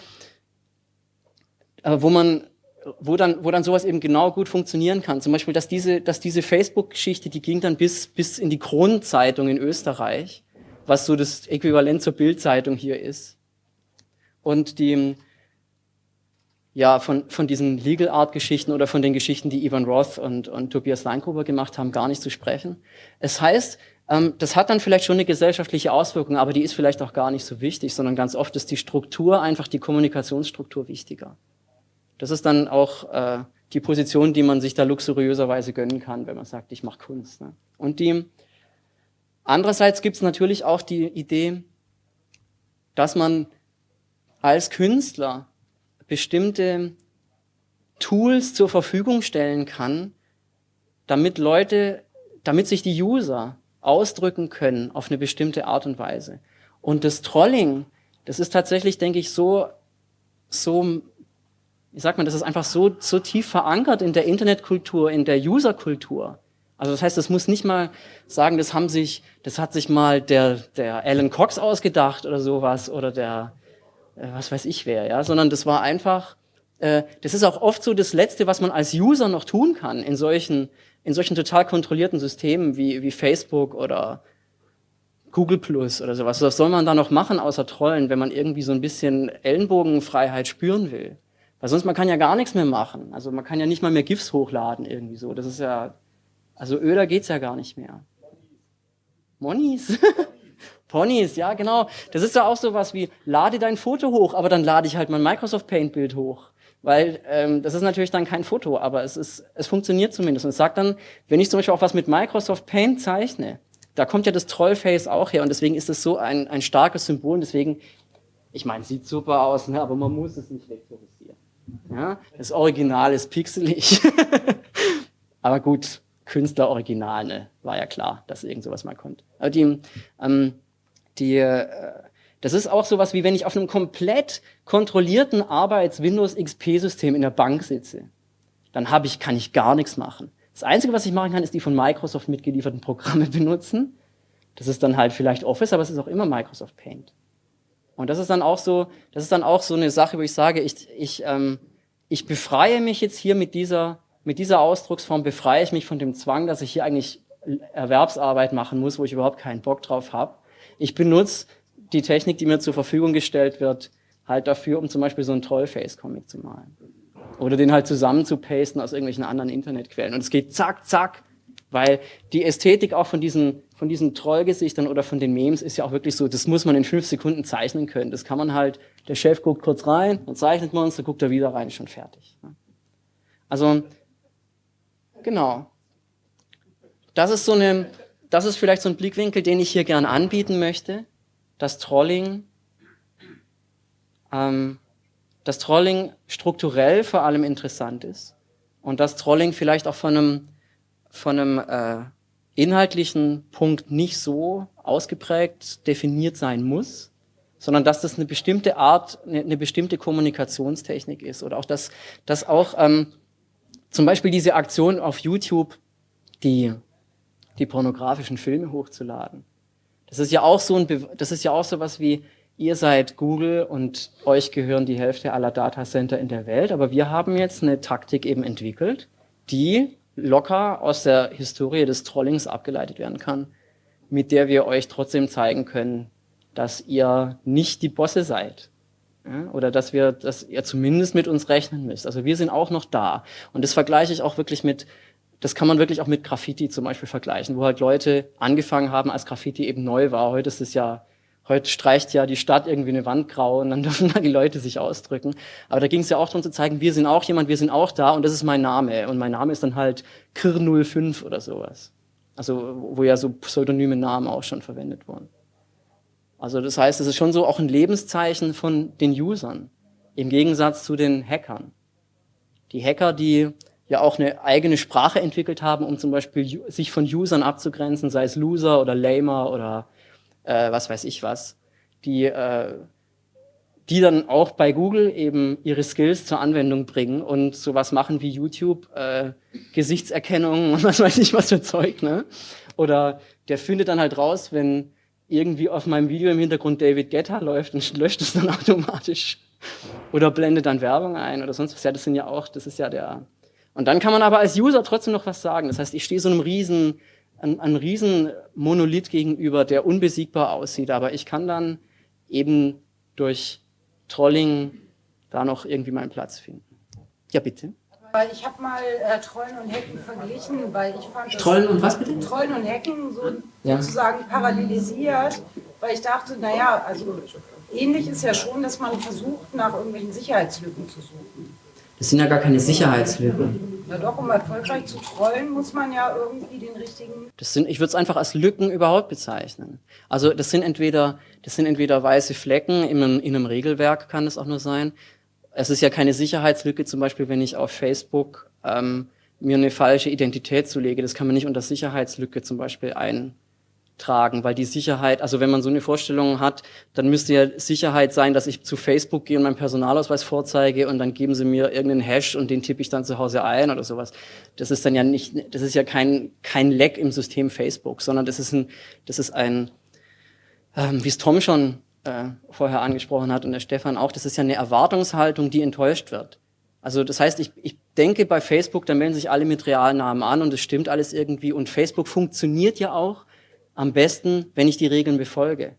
wo man, wo dann, wo dann sowas eben genau gut funktionieren kann. Zum Beispiel, dass diese, dass diese Facebook-Geschichte, die ging dann bis, bis in die Kronenzeitung in Österreich, was so das Äquivalent zur Bildzeitung hier ist. Und die, ja, von, von diesen Legal Art Geschichten oder von den Geschichten, die Ivan Roth und, und Tobias Leingruber gemacht haben, gar nicht zu sprechen. Es heißt, ähm, das hat dann vielleicht schon eine gesellschaftliche Auswirkung, aber die ist vielleicht auch gar nicht so wichtig, sondern ganz oft ist die Struktur, einfach die Kommunikationsstruktur wichtiger. Das ist dann auch äh, die Position, die man sich da luxuriöserweise gönnen kann, wenn man sagt, ich mache Kunst. Ne? Und die andererseits gibt es natürlich auch die Idee, dass man als Künstler bestimmte Tools zur Verfügung stellen kann, damit Leute, damit sich die User ausdrücken können auf eine bestimmte Art und Weise. Und das Trolling, das ist tatsächlich, denke ich, so, so, wie sagt man, das ist einfach so, so tief verankert in der Internetkultur, in der Userkultur. Also das heißt, das muss nicht mal sagen, das haben sich, das hat sich mal der, der Alan Cox ausgedacht oder sowas oder der, äh, was weiß ich wer, ja, sondern das war einfach, äh, das ist auch oft so das Letzte, was man als User noch tun kann in solchen, in solchen total kontrollierten Systemen wie, wie Facebook oder Google Plus oder sowas. Was soll man da noch machen außer Trollen, wenn man irgendwie so ein bisschen Ellenbogenfreiheit spüren will? Weil sonst man kann ja gar nichts mehr machen. Also man kann ja nicht mal mehr GIFs hochladen irgendwie so. Das ist ja, also öder geht's ja gar nicht mehr. Monis? Ponys, ja genau. Das ist ja auch sowas wie, lade dein Foto hoch, aber dann lade ich halt mein Microsoft Paint Bild hoch. Weil ähm, das ist natürlich dann kein Foto, aber es, ist, es funktioniert zumindest. Und es sagt dann, wenn ich zum Beispiel auch was mit Microsoft Paint zeichne, da kommt ja das Trollface auch her und deswegen ist es so ein, ein starkes Symbol und deswegen, ich meine, sieht super aus, ne, aber man muss es nicht vektorisieren. Ja? Das Original ist pixelig. aber gut, Künstler-Original, ne? war ja klar, dass irgend sowas mal kommt. Aber die, ähm, die, äh, das ist auch sowas wie wenn ich auf einem komplett kontrollierten Arbeits-Windows XP-System in der Bank sitze. Dann habe ich, kann ich gar nichts machen. Das Einzige, was ich machen kann, ist die von Microsoft mitgelieferten Programme benutzen. Das ist dann halt vielleicht Office, aber es ist auch immer Microsoft Paint. Und das ist dann auch so, das ist dann auch so eine Sache, wo ich sage, ich, ich, ähm, ich befreie mich jetzt hier mit dieser, mit dieser Ausdrucksform, befreie ich mich von dem Zwang, dass ich hier eigentlich Erwerbsarbeit machen muss, wo ich überhaupt keinen Bock drauf habe. Ich benutze die Technik, die mir zur Verfügung gestellt wird, halt dafür, um zum Beispiel so einen Trollface-Comic zu malen. Oder den halt zusammen zu pasten aus irgendwelchen anderen Internetquellen. Und es geht zack, zack, weil die Ästhetik auch von diesen, von diesen Trollgesichtern oder von den Memes ist ja auch wirklich so, das muss man in fünf Sekunden zeichnen können. Das kann man halt, der Chef guckt kurz rein, dann zeichnet man es, dann guckt er wieder rein, schon fertig. Also, genau. Das ist so eine, das ist vielleicht so ein Blickwinkel, den ich hier gern anbieten möchte dass Trolling, ähm, dass Trolling strukturell vor allem interessant ist und dass Trolling vielleicht auch von einem, von einem äh, inhaltlichen Punkt nicht so ausgeprägt definiert sein muss, sondern dass das eine bestimmte Art, eine, eine bestimmte Kommunikationstechnik ist oder auch dass, dass auch ähm, zum Beispiel diese Aktion auf YouTube, die, die pornografischen Filme hochzuladen, das ist ja auch so ein, das ist ja auch so was wie, ihr seid Google und euch gehören die Hälfte aller Datacenter in der Welt, aber wir haben jetzt eine Taktik eben entwickelt, die locker aus der Historie des Trollings abgeleitet werden kann, mit der wir euch trotzdem zeigen können, dass ihr nicht die Bosse seid. Ja, oder dass wir, dass ihr zumindest mit uns rechnen müsst. Also wir sind auch noch da. Und das vergleiche ich auch wirklich mit das kann man wirklich auch mit Graffiti zum Beispiel vergleichen, wo halt Leute angefangen haben, als Graffiti eben neu war. Heute ist es ja, heute streicht ja die Stadt irgendwie eine Wand grau und dann dürfen da die Leute sich ausdrücken. Aber da ging es ja auch darum zu zeigen, wir sind auch jemand, wir sind auch da und das ist mein Name. Und mein Name ist dann halt Kir05 oder sowas. Also, wo ja so pseudonyme Namen auch schon verwendet wurden. Also, das heißt, es ist schon so auch ein Lebenszeichen von den Usern. Im Gegensatz zu den Hackern. Die Hacker, die ja auch eine eigene Sprache entwickelt haben, um zum Beispiel sich von Usern abzugrenzen, sei es Loser oder Lamer oder äh, was weiß ich was. Die, äh, die dann auch bei Google eben ihre Skills zur Anwendung bringen und sowas machen wie YouTube, äh, Gesichtserkennung und was weiß ich was für Zeug, ne? Oder der findet dann halt raus, wenn irgendwie auf meinem Video im Hintergrund David Guetta läuft und löscht es dann automatisch. Oder blendet dann Werbung ein oder sonst was. Ja, das sind ja auch, das ist ja der. Und dann kann man aber als User trotzdem noch was sagen. Das heißt, ich stehe so einem riesen, einem, einem riesen Monolith gegenüber, der unbesiegbar aussieht. Aber ich kann dann eben durch Trolling da noch irgendwie meinen Platz finden. Ja, bitte. Weil ich habe mal äh, Trollen und Hacken verglichen, weil ich fand das Trollen und was bitte? Trollen und Hacken so Ja. sozusagen parallelisiert, weil ich dachte, naja, also ähnlich ist ja schon, dass man versucht, nach irgendwelchen Sicherheitslücken zu suchen. Das sind ja gar keine Sicherheitslücken. Na doch, um erfolgreich zu trollen, muss man ja irgendwie den richtigen Das sind, ich würde es einfach als Lücken überhaupt bezeichnen. Also das sind entweder, das sind entweder weiße Flecken in einem, in einem Regelwerk, kann es auch nur sein. Es ist ja keine Sicherheitslücke, zum Beispiel, wenn ich auf Facebook ähm, mir eine falsche Identität zulege. Das kann man nicht unter Sicherheitslücke zum Beispiel eintragen, weil die Sicherheit, also wenn man so eine Vorstellung hat, dann müsste ja Sicherheit sein, dass ich zu Facebook gehe und meinen Personalausweis vorzeige und dann geben sie mir irgendeinen Hash und den tippe ich dann zu Hause ein oder sowas. Das ist dann ja nicht, das ist ja kein, kein Leck im System Facebook, sondern das ist ein, das ist ein, ähm, wie es Tom schon äh, vorher angesprochen hat und der Stefan auch, das ist ja eine Erwartungshaltung, die enttäuscht wird. Also das heißt, ich, ich denke bei Facebook, da melden sich alle mit Realnamen an und es stimmt alles irgendwie und Facebook funktioniert ja auch am besten, wenn ich die Regeln befolge.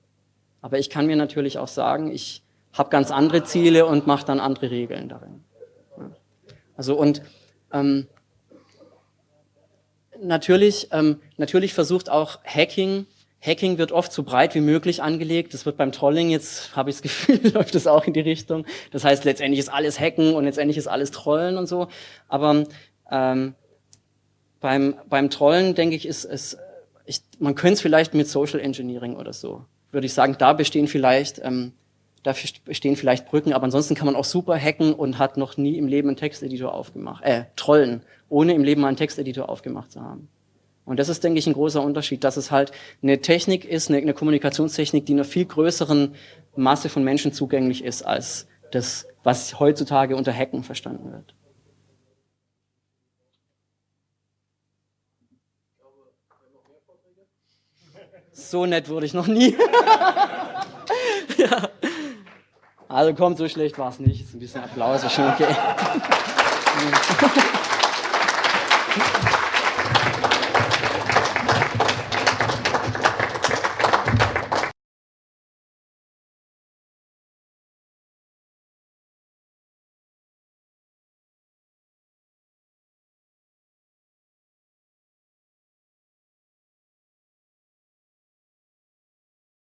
Aber ich kann mir natürlich auch sagen, ich habe ganz andere Ziele und mache dann andere Regeln darin. Also und ähm, natürlich, ähm, natürlich versucht auch Hacking, Hacking wird oft so breit wie möglich angelegt. Das wird beim Trolling jetzt, habe ich das Gefühl, läuft das auch in die Richtung. Das heißt, letztendlich ist alles Hacken und letztendlich ist alles Trollen und so. Aber ähm, beim, beim Trollen, denke ich, ist es, man könnte es vielleicht mit Social Engineering oder so, würde ich sagen, da bestehen vielleicht, ähm, da bestehen vielleicht Brücken, aber ansonsten kann man auch super hacken und hat noch nie im Leben einen Texteditor aufgemacht, äh, trollen, ohne im Leben mal einen Texteditor aufgemacht zu haben. Und das ist, denke ich, ein großer Unterschied, dass es halt eine Technik ist, eine, eine Kommunikationstechnik, die einer viel größeren Masse von Menschen zugänglich ist, als das, was heutzutage unter Hacken verstanden wird. So nett wurde ich noch nie. ja. Also kommt, so schlecht war es nicht. Ist ein bisschen Applaus, ist schon okay.